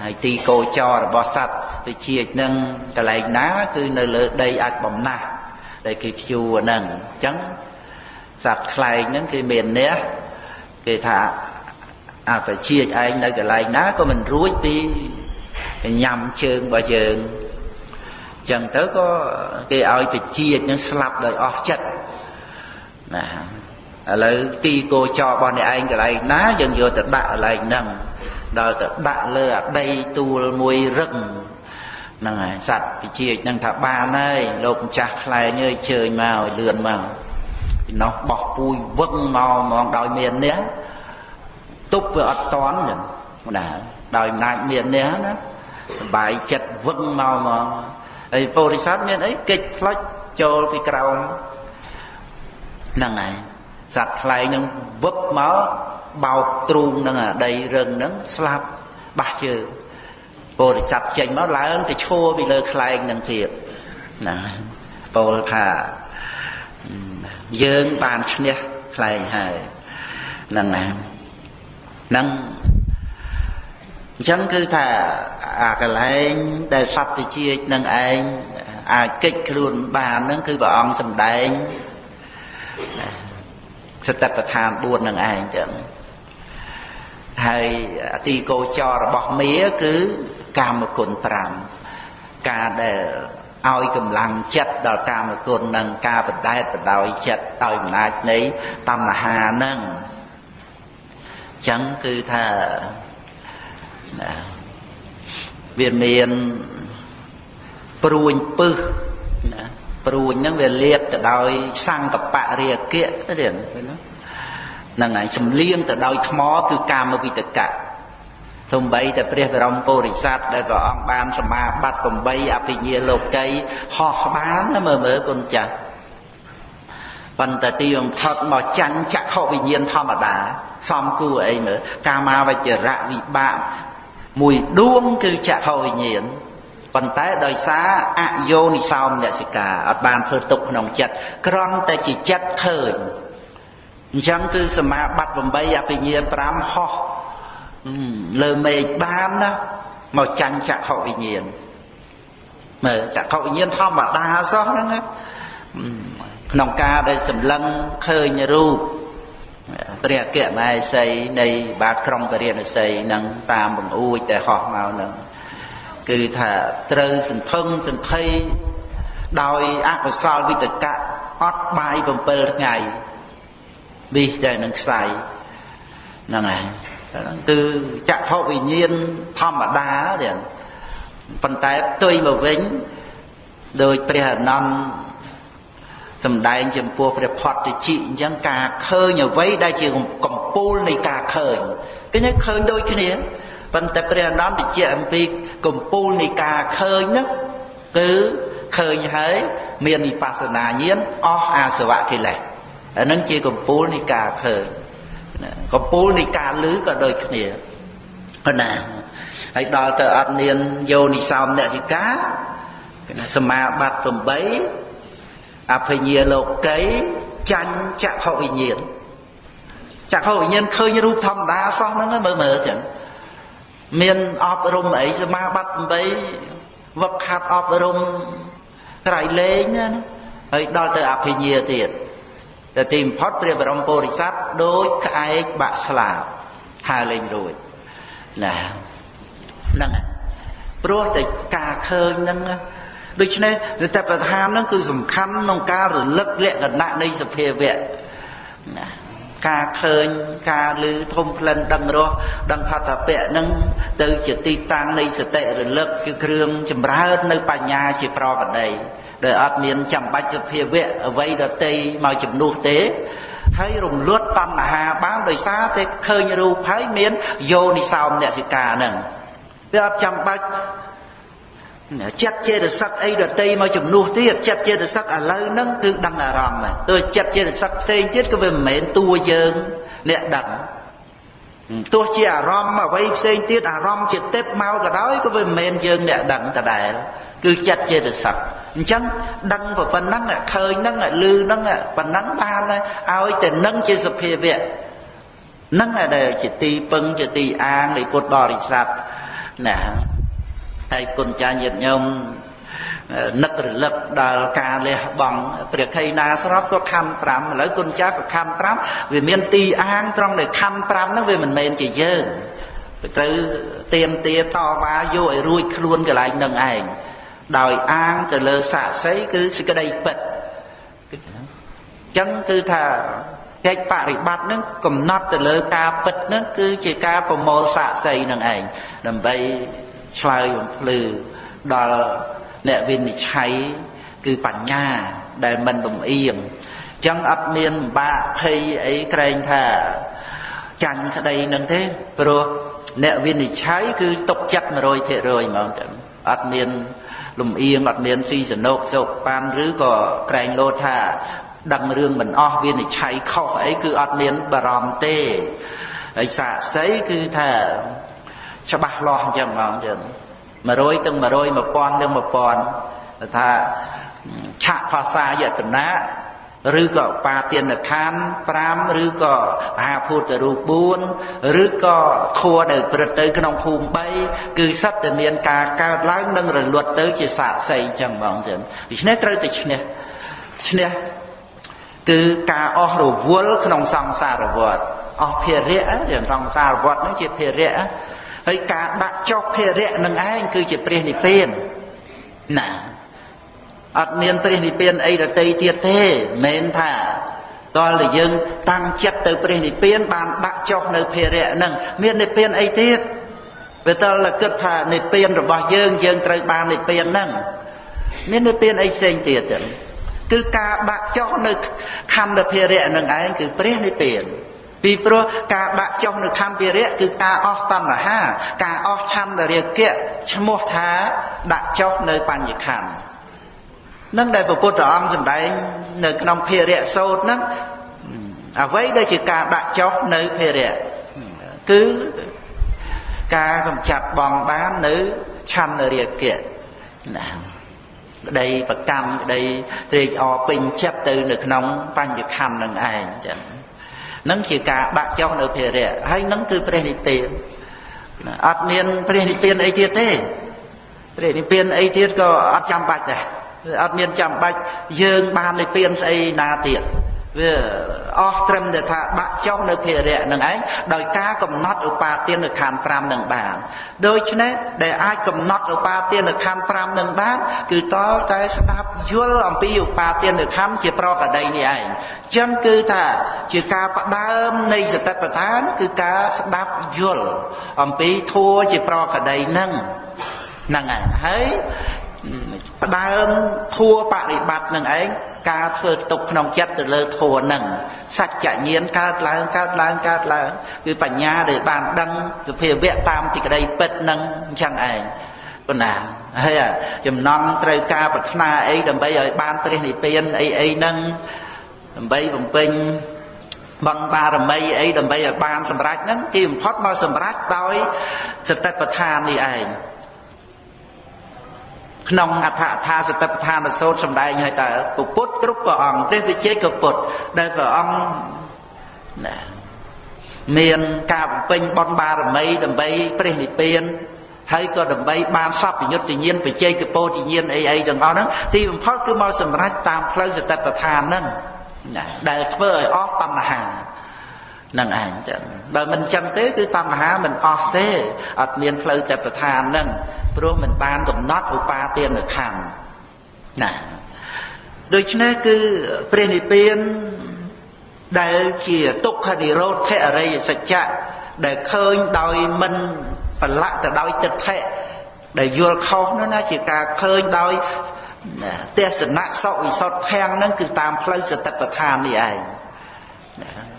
Speaker 1: ហើយទីកោចររបស់សត្វវិជាចហ្នឹងកន្លែងណាគឺនៅលើដីអាចបំណាស់ដែលគេព្យួរហ្នឹងអញ្ចឹងសត្វខ្លែងហ្នឹងគេមានអ្នក គេថាអបជាឯងនៅកន្លែងណាក៏មិនរួចពីញ៉ាំជើងរបស់យើងចឹងទៅក៏គេឲ្យបជានឹងស្លាប់ដោយអស់ចិត្តណាឥឡូវទីគោចររបស់អ្នកឯងកន្លែងណាយើងយកទៅដាក់កន្លែងហ្នឹងដល់ទៅដាក់លើអាដីទួលមួយរឹងហ្នឹងហើយសត្វវិជានឹងថាបានហើយលោកម្ចាស់ខ្លែងអើយជើញមកឲ្យលឿនមក ពីនោះបោះពូជវឹងមកហ្មងដោយមាននេះទប់វាអត់តន់ចឹងណាដោយអំណាចមាននេះណាបាយចិត្តវឹងមកមកហើយពោធិសត្វមានអីកិច្ចផ្លុចចូលពីក្រោមហ្នឹងហើយសត្វខ្លែងនឹងវឹបមកបោកទ្រូងនឹងអាដីរឹងហ្នឹងស្លាប់បះជើងពោធិសត្វចេញមកឡើងទៅឈរពីលើខ្លែងនឹងទៀតណាពោលថា យើងបានឈ្នះខ្លែងហើយហ្នឹងណាហ្នឹងអញ្ចឹងគឺថាអាកលែងដែលសត្វវិជានឹងឯងអាចកិច្ចខ្លួនបានហ្នឹងគឺព្រះអង្គសម្ដែងសតិប្បដ្ឋាន4នឹងឯងចឹងហើយទីកោចររបស់មាគឺកាមគុណ5ការដែល ឲ្យកម្លាំងចិត្តដល់កាមគុណនិងការបដែតបដោយចិត្តដោយអំណាចនៃតណ្ហានឹងចឹងគឺថាណាវាមានព្រួញពឹសណាព្រួញហ្នឹងវាលាតទៅដោយសង្កបរិយគៈទេហ្នឹងហើយសំលៀងទៅដោយថ្មគឺកាមវិតកៈ សំបីតែព្រះបរមពុរិស័ទដែលព្រះអង្គបានសមាបត្តិ8អភិញ្ញាលោកីហោះបានមើលមើលគុណចាស់ប៉ុន្តែទីបំផុតមកចាញ់ចក្ខុវិញ្ញាណធម្មតាសំគួរអីមើលកាមាវចរៈវិបាកមួយដួងគឺចក្ខុវិញ្ញាណប៉ុន្តែដោយសារអយោនិសោមនសិកាអត់បានធ្វើទុកក្នុងចិត្តក្រន់តែជាចិត្តឃើញអញ្ចឹងគឺសមាបត្តិ8អភិញ្ញា5ហោះ លើមេឃបានណាមកចាញ់ចក្ខុវិញ្ញាណមើលចក្ខុវិញ្ញាណធម្មតាសោះហ្នឹងក្នុងការដែលសម្លឹងឃើញរូបព្រះអគ្គមហេសីនៃបាទក្រុងពរិណសីនឹងតាមបង្អួចដែលហោះមកនឹងគឺថាត្រូវសន្ធឹងសន្ធិដោយអកុសលវិតកៈអត់បាយ7ថ្ងៃវិសតែនឹងខ្សែហ្នឹងហើយ គឺចក្ខុវិញ្ញាណធម្មតាទៀតប៉ុន្តែផ្ទុយមកវិញដោយព្រះអនន្តសំដែងចំពោះព្រះផតតិជិអញ្ចឹងការឃើញអ្វីដែលជាកំពូលនៃការឃើញគឺឃើញដូចគ្នាប៉ុន្តែព្រះអនន្តបញ្ជាក់អំពីកំពូលនៃការឃើញហ្នឹងគឺឃើញហើយមានវិបស្សនាញាណអស់អាសវៈកិលេសអានឹងជាកំពូលនៃការឃើញ កំពូលនៃការលឺក៏ដូចគ្នាណាហើយដល់ទៅអត់មានយោនិសោមនសិកាសមាបត្តិ8អភិញ្ញាលោកីចាញ់ចក្ខុវិញ្ញាណចក្ខុវិញ្ញាណឃើញរូបធម្មតាសោះហ្នឹងមើលមើលចឹងមានអប់រំអីសមាបត្តិ8វឹកខាត់អប់រំក្រៃលែងណាហើយដល់ទៅអភិញ្ញាទៀត តែទីបំផុតព្រះបរមពុរិស័ទដូចក្អែកបាក់ស្លាបហើលេងរួចណាហ្នឹងព្រោះតែការឃើញហ្នឹងដូច្នេះតែប្រធានហ្នឹងគឺសំខាន់ក្នុងការរលឹកលក្ខណៈនៃសភាវៈណា ការឃើញការឮធំក្លិនដឹងរសដឹងផតពៈនឹងទៅជាទីតាំងនៃសតិរលឹកគឺគ្រឿងចម្រើននៅបញ្ញាជាប្រវតីដែលអត់មានចាំបាច់សភាវៈអ្វីដតីមកជំនួសទេហើយរំលត់តណ្ហាបានដោយសារតែឃើញរូបហើយមានយោនិសោមនសិកាហ្នឹងវាអត់ចាំបាច់ ចិត្តចេតសិកអីដតីមកជំនួសទៀតចិត្តចេតសិកឥឡូវហ្នឹងគឺដឹងអារម្មណ៍ទោះចិត្តចេតសិកផ្សេងទៀតក៏វាមិនមែនតួយើងអ្នកដឹងទោះជាអារម្មណ៍អ្វីផ្សេងទៀតអារម្មណ៍ចិត្តមកក៏ដោយក៏វាមិនមែនយើងអ្នកដឹងដដែលគឺចិត្តចេតសិកអញ្ចឹងដឹងប៉ុណ្ណឹងឃើញហ្នឹងឮហ្នឹងប៉ុណ្ណឹងបានឲ្យតែនឹងជាសភាវៈហ្នឹងដែលជាទីពឹងជាទីអាងនៃពុទ្ធបរិស័ទណា ហើយគុណចាញាតិញោមនឹករលឹកដល់ការលះបង់ព្រះខៃណាស្របក៏ខណ្ឌ5ឥឡូវគុណចាក៏ខណ្ឌ5វាមានទីអាងត្រង់ដែលខណ្ឌ5ហ្នឹងវាមិនមែនជាយើងទៅត្រូវទៀមទាតវ៉ាយកឲ្យរួចខ្លួនកន្លែងនឹងឯងដោយអាងទៅលើសាក្សីគឺសេចក្តីពិតអញ្ចឹងគឺថាកិច្ចបរិបត្តិនឹងកំណត់ទៅលើការពិតនឹងគឺជាការប្រមូលសាក្សីនឹងឯងដើម្បី ឆ្លើយបំភ្លឺដល់អ្នកវិនិច្ឆ័យគឺបញ្ញាដែលមិនលំអៀងអញ្ចឹងអត់មានបាក់ភ័យអីក្រែងថាចាញ់ក្តីនឹងទេព្រោះអ្នកវិនិច្ឆ័យគឺຕົកចិត្ត100%ហ្មងចឹងអត់មានលំអៀងអត់មានស៊ីសណោកសោកប៉ានឬក៏ក្រែងលោថាដឹងរឿងមិនអស់វិនិច្ឆ័យខុសអីគឺអត់មានបារម្ភទេហើយសាកសីគឺថា ច្បាស់លាស់អញ្ចឹងហ្មងយើង100ទាំង100 1000ទាំង1000ថាឆាកភាសាយតនៈឬក៏បាទានខាន5ឬក៏មហាភូតរូប4ឬក៏ធัวដែលព្រឹត្តទៅក្នុងភូមិ3គឺសិតតែមានការកើតឡើងនិងរលត់ទៅជាសាកសីអញ្ចឹងហ្មងចឹងដូច្នេះត្រូវតែឈ្នះឈ្នះគឺការអស់រវល់ក្នុងសង្សារវដ្តអស់ភារៈយ៉ាងសង្សារវដ្តនឹងជាភារៈ ហើយការដាក់ចុះភារៈនឹងឯងគឺជាព្រះនិព្វានណាអត់មានព្រះនិព្វានអីដតីទៀតទេមិនថាតលតែយើងតាំងចិត្តទៅព្រះនិព្វាន បានដាក់ចុះនៅភារៈហ្នឹងមាននិព្វានអីទៀតវាតលតែគិតថានិព្វានរបស់យើងយើងត្រូវបាននិព្វានហ្នឹងមាននិព្វានអីផ្សេងទៀតចឹងគឺការដាក់ចុះនៅខណ្ឌភារៈនឹងឯងគឺព្រះនិព្វាន ពីព្រោះការដាក់ចុះនៅខណ្ឌភារៈគឺការអស់តណ្ហា ការអស់ឆន្ទរាគៈឈ្មោះថាដាក់ចុះនៅបញ្ញខណ្ឌនឹងដែលព្រះពុទ្ធអង្គសម្ដែងនៅក្នុងភារៈសោតហ្នឹងអ្វីដែលជាការដាក់ចុះនៅភារៈគឺការកម្ចាត់បងបាននៅឆន្ទរាគៈណាក្តីប្រកម្មក្តីត្រេកអរពេញចិត្តទៅនៅក្នុងបញ្ញខណ្ឌនឹងឯងចឹង នឹងជាការបាក់ចុះនៅភារៈហើយនឹងគឺព្រះនិព្វានអត់មានព្រះនិព្វានអីទៀតទេព្រះនិព្វានអីទៀតក៏អត់ចាំបាច់ដែរអត់មានចាំបាច់យើងបាននិព្វានស្អីណាទៀត វាអស់ត្រឹមតែថាបាក់ចុះនៅភារៈនឹងឯងដោយការកំណត់ឧបាទានខណ្ឌ5នឹងបានដូច្នេះដែលអាចកំណត់ឧបាទានខណ្ឌ5នឹងបានគឺតលតែស្ដាប់យល់អំពីឧបាទានខណ្ឌជាប្រកដីនេះឯងចឹងគឺថាជាការផ្ដើមនៃសតិប្បដ្ឋាន គឺការស្ដាប់យល់អំពីធัวជាប្រកដីនឹងហ្នឹងហើយហើយ ផ្ដើមធัวបរិបត្តិនឹងឯងការធ្វើទុកក្នុងចិត្តទៅលើធัวនឹងសច្ចញាណកើតឡើងកើតឡើងកើតឡើងគឺបញ្ញាដែលបានដឹងសភាវៈតាមទីក្តីពិតនឹងអញ្ចឹងឯងប៉ុណ្ណាហើយចំណងត្រូវការប្រាថ្នាអីដើម្បីឲ្យបានព្រះនិព្វានអីអីហ្នឹងដើម្បីបំពេញបងបារមីអីដើម្បីឲ្យបានសម្រេចហ្នឹងទីបំផុតមកសម្រេចដោយសតិប្បដ្ឋាននេះឯង ក្នុងអដ្ឋថាសតិប្បដ្ឋានសោតសម្ដែងឲ្យតើពុទ្ធគ្រប់ព្រះអង្គព្រះវិជ័យក៏ពុទ្ធដែលព្រះអង្គណាមានការបំពេញបុណ្យបារមីដើម្បីព្រះនិព្វានហើយក៏ដើម្បីបានសពយុទ្ធញាណបច្ចេកពោធញ្ញាណអីអីទាំងអស់ហ្នឹងទីបំផុតគឺមកសម្រេចតាមផ្លូវសតិប្បដ្ឋានហ្នឹងណាដែលធ្វើឲ្យអស់តណ្ហា នឹងឯងចឹងបើមិនចឹងទេគឺតណ្ហាមិនអស់ទេអត់មានផ្លូវតែប្រឋាននឹងព្រោះមិនបានកំណត់ឧបាទានខណ្ឌណាដូច្នេះគឺព្រះនិព្វានដែលជាទុក្ខនិរោធអរិយសច្ចៈដែលឃើញដោយមិនប្រឡាក់ទៅដោយទិដ្ឋិដែលយល់ខុសនោះណាជាការឃើញដោយទេសនៈសុវិសុទ្ធធាំងហ្នឹងគឺតាមផ្លូវសតិប្បដ្ឋាននេះឯង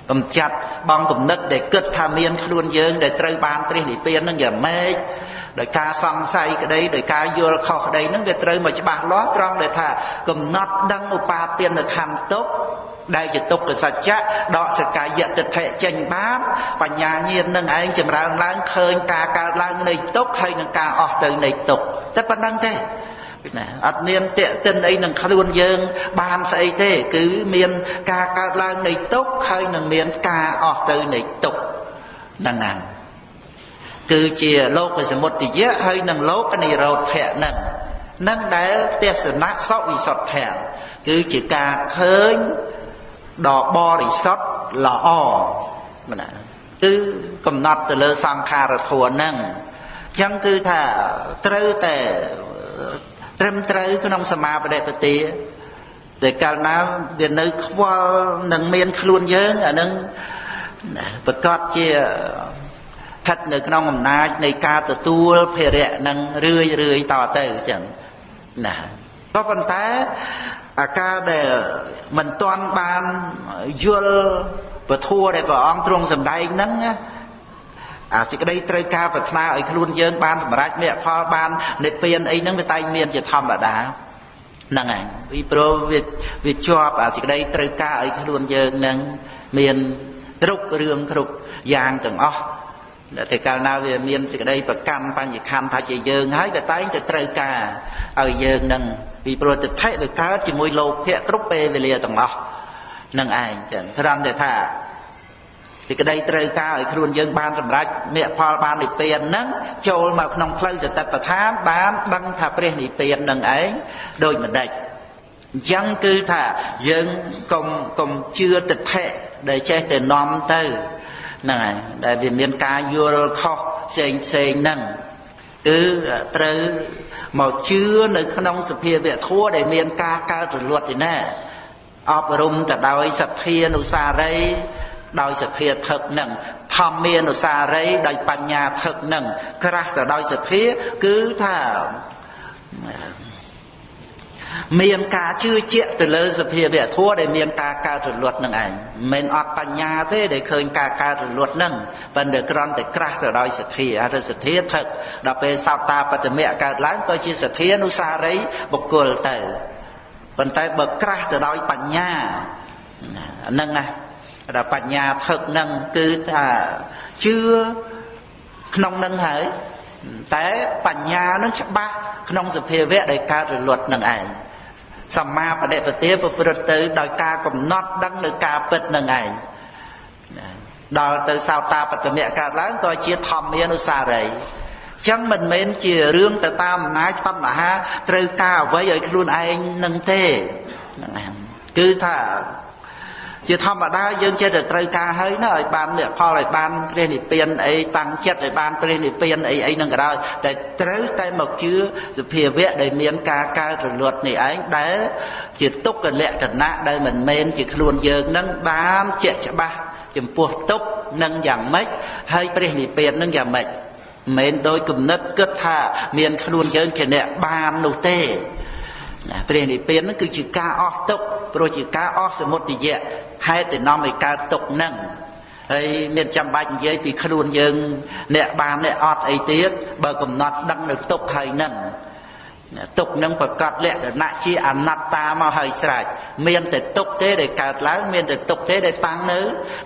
Speaker 1: កំចាត់បងគំនិតដែលគិតថាមានខ្លួនយើងដែលត្រូវបានព្រះនិព្វាននឹងយ៉ាងម៉េចដោយការសង្ស័យក្តីដោយការយល់ខុសក្តីនឹងវាត្រូវមកច្បាស់លាស់ត្រង់ដែលថាកំណត់ដឹងឧបាទានខណ្ឌទុកដែលជាទុក្ខសច្ចៈដកសកាយតិដ្ឋិចេញបានបញ្ញាញាណនឹងឯងចម្រើនឡើងឃើញការកើតឡើងនៃទុក្ខហើយនឹងការអស់ទៅនៃទុក្ខតែប៉ុណ្្នឹងទេ ណាអត់មានតេតិនអីនឹងខ្លួនយើង បានស្អីទេ គឺមានការកើតឡើងនៃទុក្ខហើយនឹងមានការអស់ទៅនៃទុក្ខហ្នឹងណាគឺជាលោកសមុទយៈហើយនឹងលោកនិរោធៈហ្នឹងនឹងដែលទេសនៈសវិសុទ្ធៈគឺជាការឃើញដ៏បរិសុទ្ធល្អណាគឺកំណត់ទៅលើសង្ខារធัวហ្នឹងអញ្ចឹងគឺថាត្រូវតែ ត្រឹមត្រូវក្នុងសមាបដិបទាតែកាលណាវានៅខ្វល់នឹងមានខ្លួនយើងអានឹងប្រកាសជាស្ថិតនៅក្នុងអំណាចនៃការទទួលភារៈនឹងរឿយរឿយតទៅចឹងណាក៏ប៉ុន្តែអាការដែលមិនទាន់បានយល់ពធัวដែលព្រះអង្គទ្រង់សម្ដែងហ្នឹង អាសេចក្តីត្រូវការប្រាថ្នាឲ្យខ្លួនយើងបានសម្រេចមគ្គផលបាននិព្វានអីហ្នឹងវាតែងមានជាធម្មតាហ្នឹងហើយពីព្រោះវាវាជាប់អាសេចក្តីត្រូវការឲ្យខ្លួនយើងនឹងមានគ្រប់រឿងគ្រប់យ៉ាងទាំងអស់តែកាលណាវាមានសេចក្តីប្រកាន់បញ្ញខណ្ឌថាជាយើងហើយវាតែងតែត្រូវការឲ្យយើងនឹងពីព្រោះទិដ្ឋិវាកើតជាមួយលោភៈគ្រប់ពេលវេលាទាំងអស់នឹងឯងចឹងត្រង់តែថា សេចក្តីត្រូវការឲ្យខ្លួនយើងបានសម្រេចមគ្គផលបាននិព្វានហ្នឹងចូលមកក្នុងផ្លូវសតិប្បដ្ឋានបានដឹងថាព្រះនិព្វាននឹងឯងដូចម្ដេចអញ្ចឹងគឺថាយើងកុំកុំជឿទិដ្ឋិដែលចេះតែនាំទៅហ្នឹងហើយដែលវាមានការយល់ខុសផ្សេងផ្សេងហ្នឹងគឺត្រូវមកជឿនៅក្នុងសភាវៈធម៌ដែលមានការកើតរលត់ទីណាអប់រំទៅដោយសទ្ធានុសារី ដោយសទ្ធាថឹកនឹងធម្មានុសារីដោយបញ្ញាថឹកនឹងក្រាស់ទៅដោយសទ្ធាគឺថាមានការជឿជាក់ទៅលើសភាវៈធម៌ដែលមានការកើតរលត់នឹងឯងមិនអត់បញ្ញាទេដែលឃើញការកើតរលត់នឹងប៉ុន្តែគ្រាន់តែក្រាស់ទៅដោយសទ្ធាហើយសទ្ធាថឹកដល់ពេលសោតាបត្តមៈកើតឡើងក៏ជាសទ្ធានុសារីបុគ្គលទៅប៉ុន្តែបើក្រាស់ទៅដោយបញ្ញាហ្នឹងណា ដល់បញ្ញាថឹកនឹងគឺថាជឿក្នុងនឹងហើយតែបញ្ញានឹងច្បាស់ក្នុងសភាវៈដែលកើតរលត់នឹងឯងសម្មាបដិបទាប្រព្រឹត្តទៅដោយការកំណត់ដឹងនៅការពិតនឹងឯងដល់ទៅសោតាបត្តមៈកើតឡើងក៏ជាធម្មានុសារីចឹងមិនមែនជារឿងទៅតាមអំណាចតណ្ហាត្រូវការអ្វីឲ្យខ្លួនឯងនឹងទេហ្នឹងគឺថា ជាធម្មតាយើងចេះតែត្រូវការហើយណាឲ្យបានលក្ខផលឲ្យបានព្រះនិព្វានអីតាំងចិត្តឲ្យបានព្រះនិព្វានអីអីហ្នឹងក៏ដោយតែត្រូវតែមកជឿសភាវៈដែលមានការកើតរលត់នេះឯងដែលជាទុក្ខលក្ខណៈដែលមិនមែនជាខ្លួនយើងនឹងបានជាក់ច្បាស់ចំពោះទុក្ខនឹងយ៉ាងម៉េចហើយព្រះនិព្វាននឹងយ៉ាងម៉េចមិនដោយគំនិតគិតថាមានខ្លួនយើងជាអ្នកបាននោះទេណាព្រះនិព្វានហ្នឹងគឺជាការអស់ទុក្ខ ព្រោះជាការអស់សមុទយៈហេតុដែលនាំឲ្យកើតទុក្ខហ្នឹងហើយមានចាំបាច់និយាយពីខ្លួនយើងអ្នកបានអ្នកអត់អីទៀតបើកំណត់ដឹងនៅទុក្ខហើយហ្នឹងទុកនឹងប្រកាសលក្ខណៈជាអនត្តាមកហើយស្រេចមានតែទុកទេដែលកើតឡើងមានតែទុកទេដែលតាំងនៅ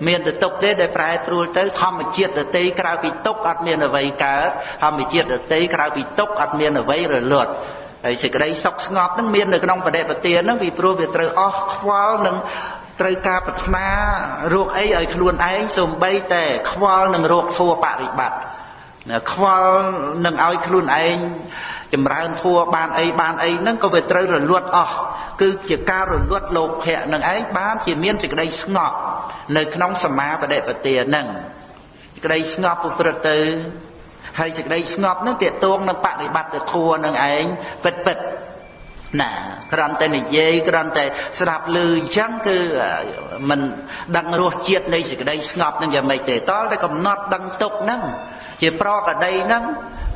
Speaker 1: មានតែទុកទេដែលប្រែប្រួលទៅធម្មជាតិដតីក្រៅពីទុកអត់មានអ្វីកើតធម្មជាតិដតីក្រៅពីទុកអត់មានអ្វីរលត់ ហើយសេចក្តីសុខស្ងប់នឹងមាននៅក្នុងបដិបទានហ្នឹងពីព្រោះវាត្រូវអស់ខ្វល់នឹងត្រូវការប្រាថ្នារោគអីឲ្យខ្លួនឯងសំបីតែខ្វល់នឹងរោគធัวបរិបត្តិខ្វល់នឹងឲ្យខ្លួនឯងចម្រើនធัวបានអីបានអីហ្នឹងក៏វាត្រូវរលត់អស់គឺជាការរលត់លោភៈនឹងឯងបានជាមានសេចក្តីស្ងប់នៅក្នុងសមាបដិបទាហ្នឹងសេចក្តីស្ងប់ប្រព្រឹត្តទៅ ហើយសេចក្តីស្ងប់នឹងទាក់ទងនឹងបប្រតិបត្តិធម៌នឹងឯងពិតពិតណាគ្រាន់តែនិយាយគ្រាន់តែស្ដាប់ឮអញ្ចឹងគឺมันដឹងរសជាតិនៃសេចក្តីស្ងប់នឹងយ៉ាងម៉េចទេតលតែកំណត់ដឹងទុកហ្នឹងជាប្រកដីហ្នឹង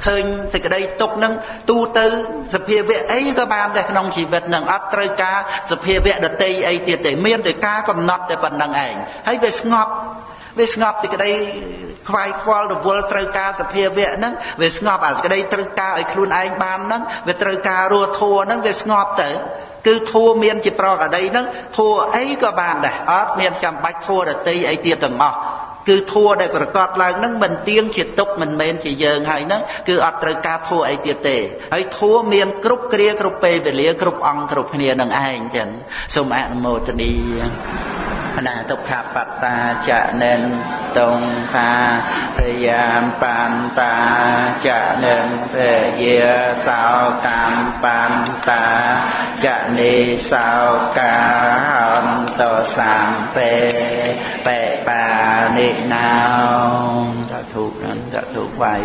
Speaker 1: ឃើញសេចក្តីទុកហ្នឹងទូទៅសភាវៈអីក៏បានដែរក្នុងជីវិតហ្នឹងអត់ត្រូវការសភាវៈដតីអីទៀតទេមានតែការកំណត់តែប៉ុណ្្នឹងឯងហើយវាស្ងប់ វាស្ងប់សេចក្តីខ្វាយខ្វល់រវល់ត្រូវការសភាវៈហ្នឹងវាស្ងប់អាសេចក្តីត្រូវការឲ្យខ្លួនឯងបានហ្នឹងវាត្រូវការរស់ធัวហ្នឹងវាស្ងប់ទៅគឺធัวមានជាប្រកដីហ្នឹងធัวអីក៏បានដែរអត់មានចាំបាច់ធัวដតីអីទៀតទាំងអស់គឺធัวដែលប្រកាសឡើងនឹងមិនទៀងជាទុកមិនមែនជាយើងហើយហ្នឹងគឺអត់ត្រូវការធัวអីទៀតទេហើយធัวមានគ្រប់គ្រាគ្រប់ពេលវេលាគ្រប់អង្គគ្រប់គ្នានឹងឯងចឹងសូមអនុមោទនី អនាទុក្ខបត្តាចនិនតងថាពយាមបន្តាចនិនពយាសោកម្មបន្តាចនិសោកាហន្តសំពេបេបានិណោតធុនតធុវៃ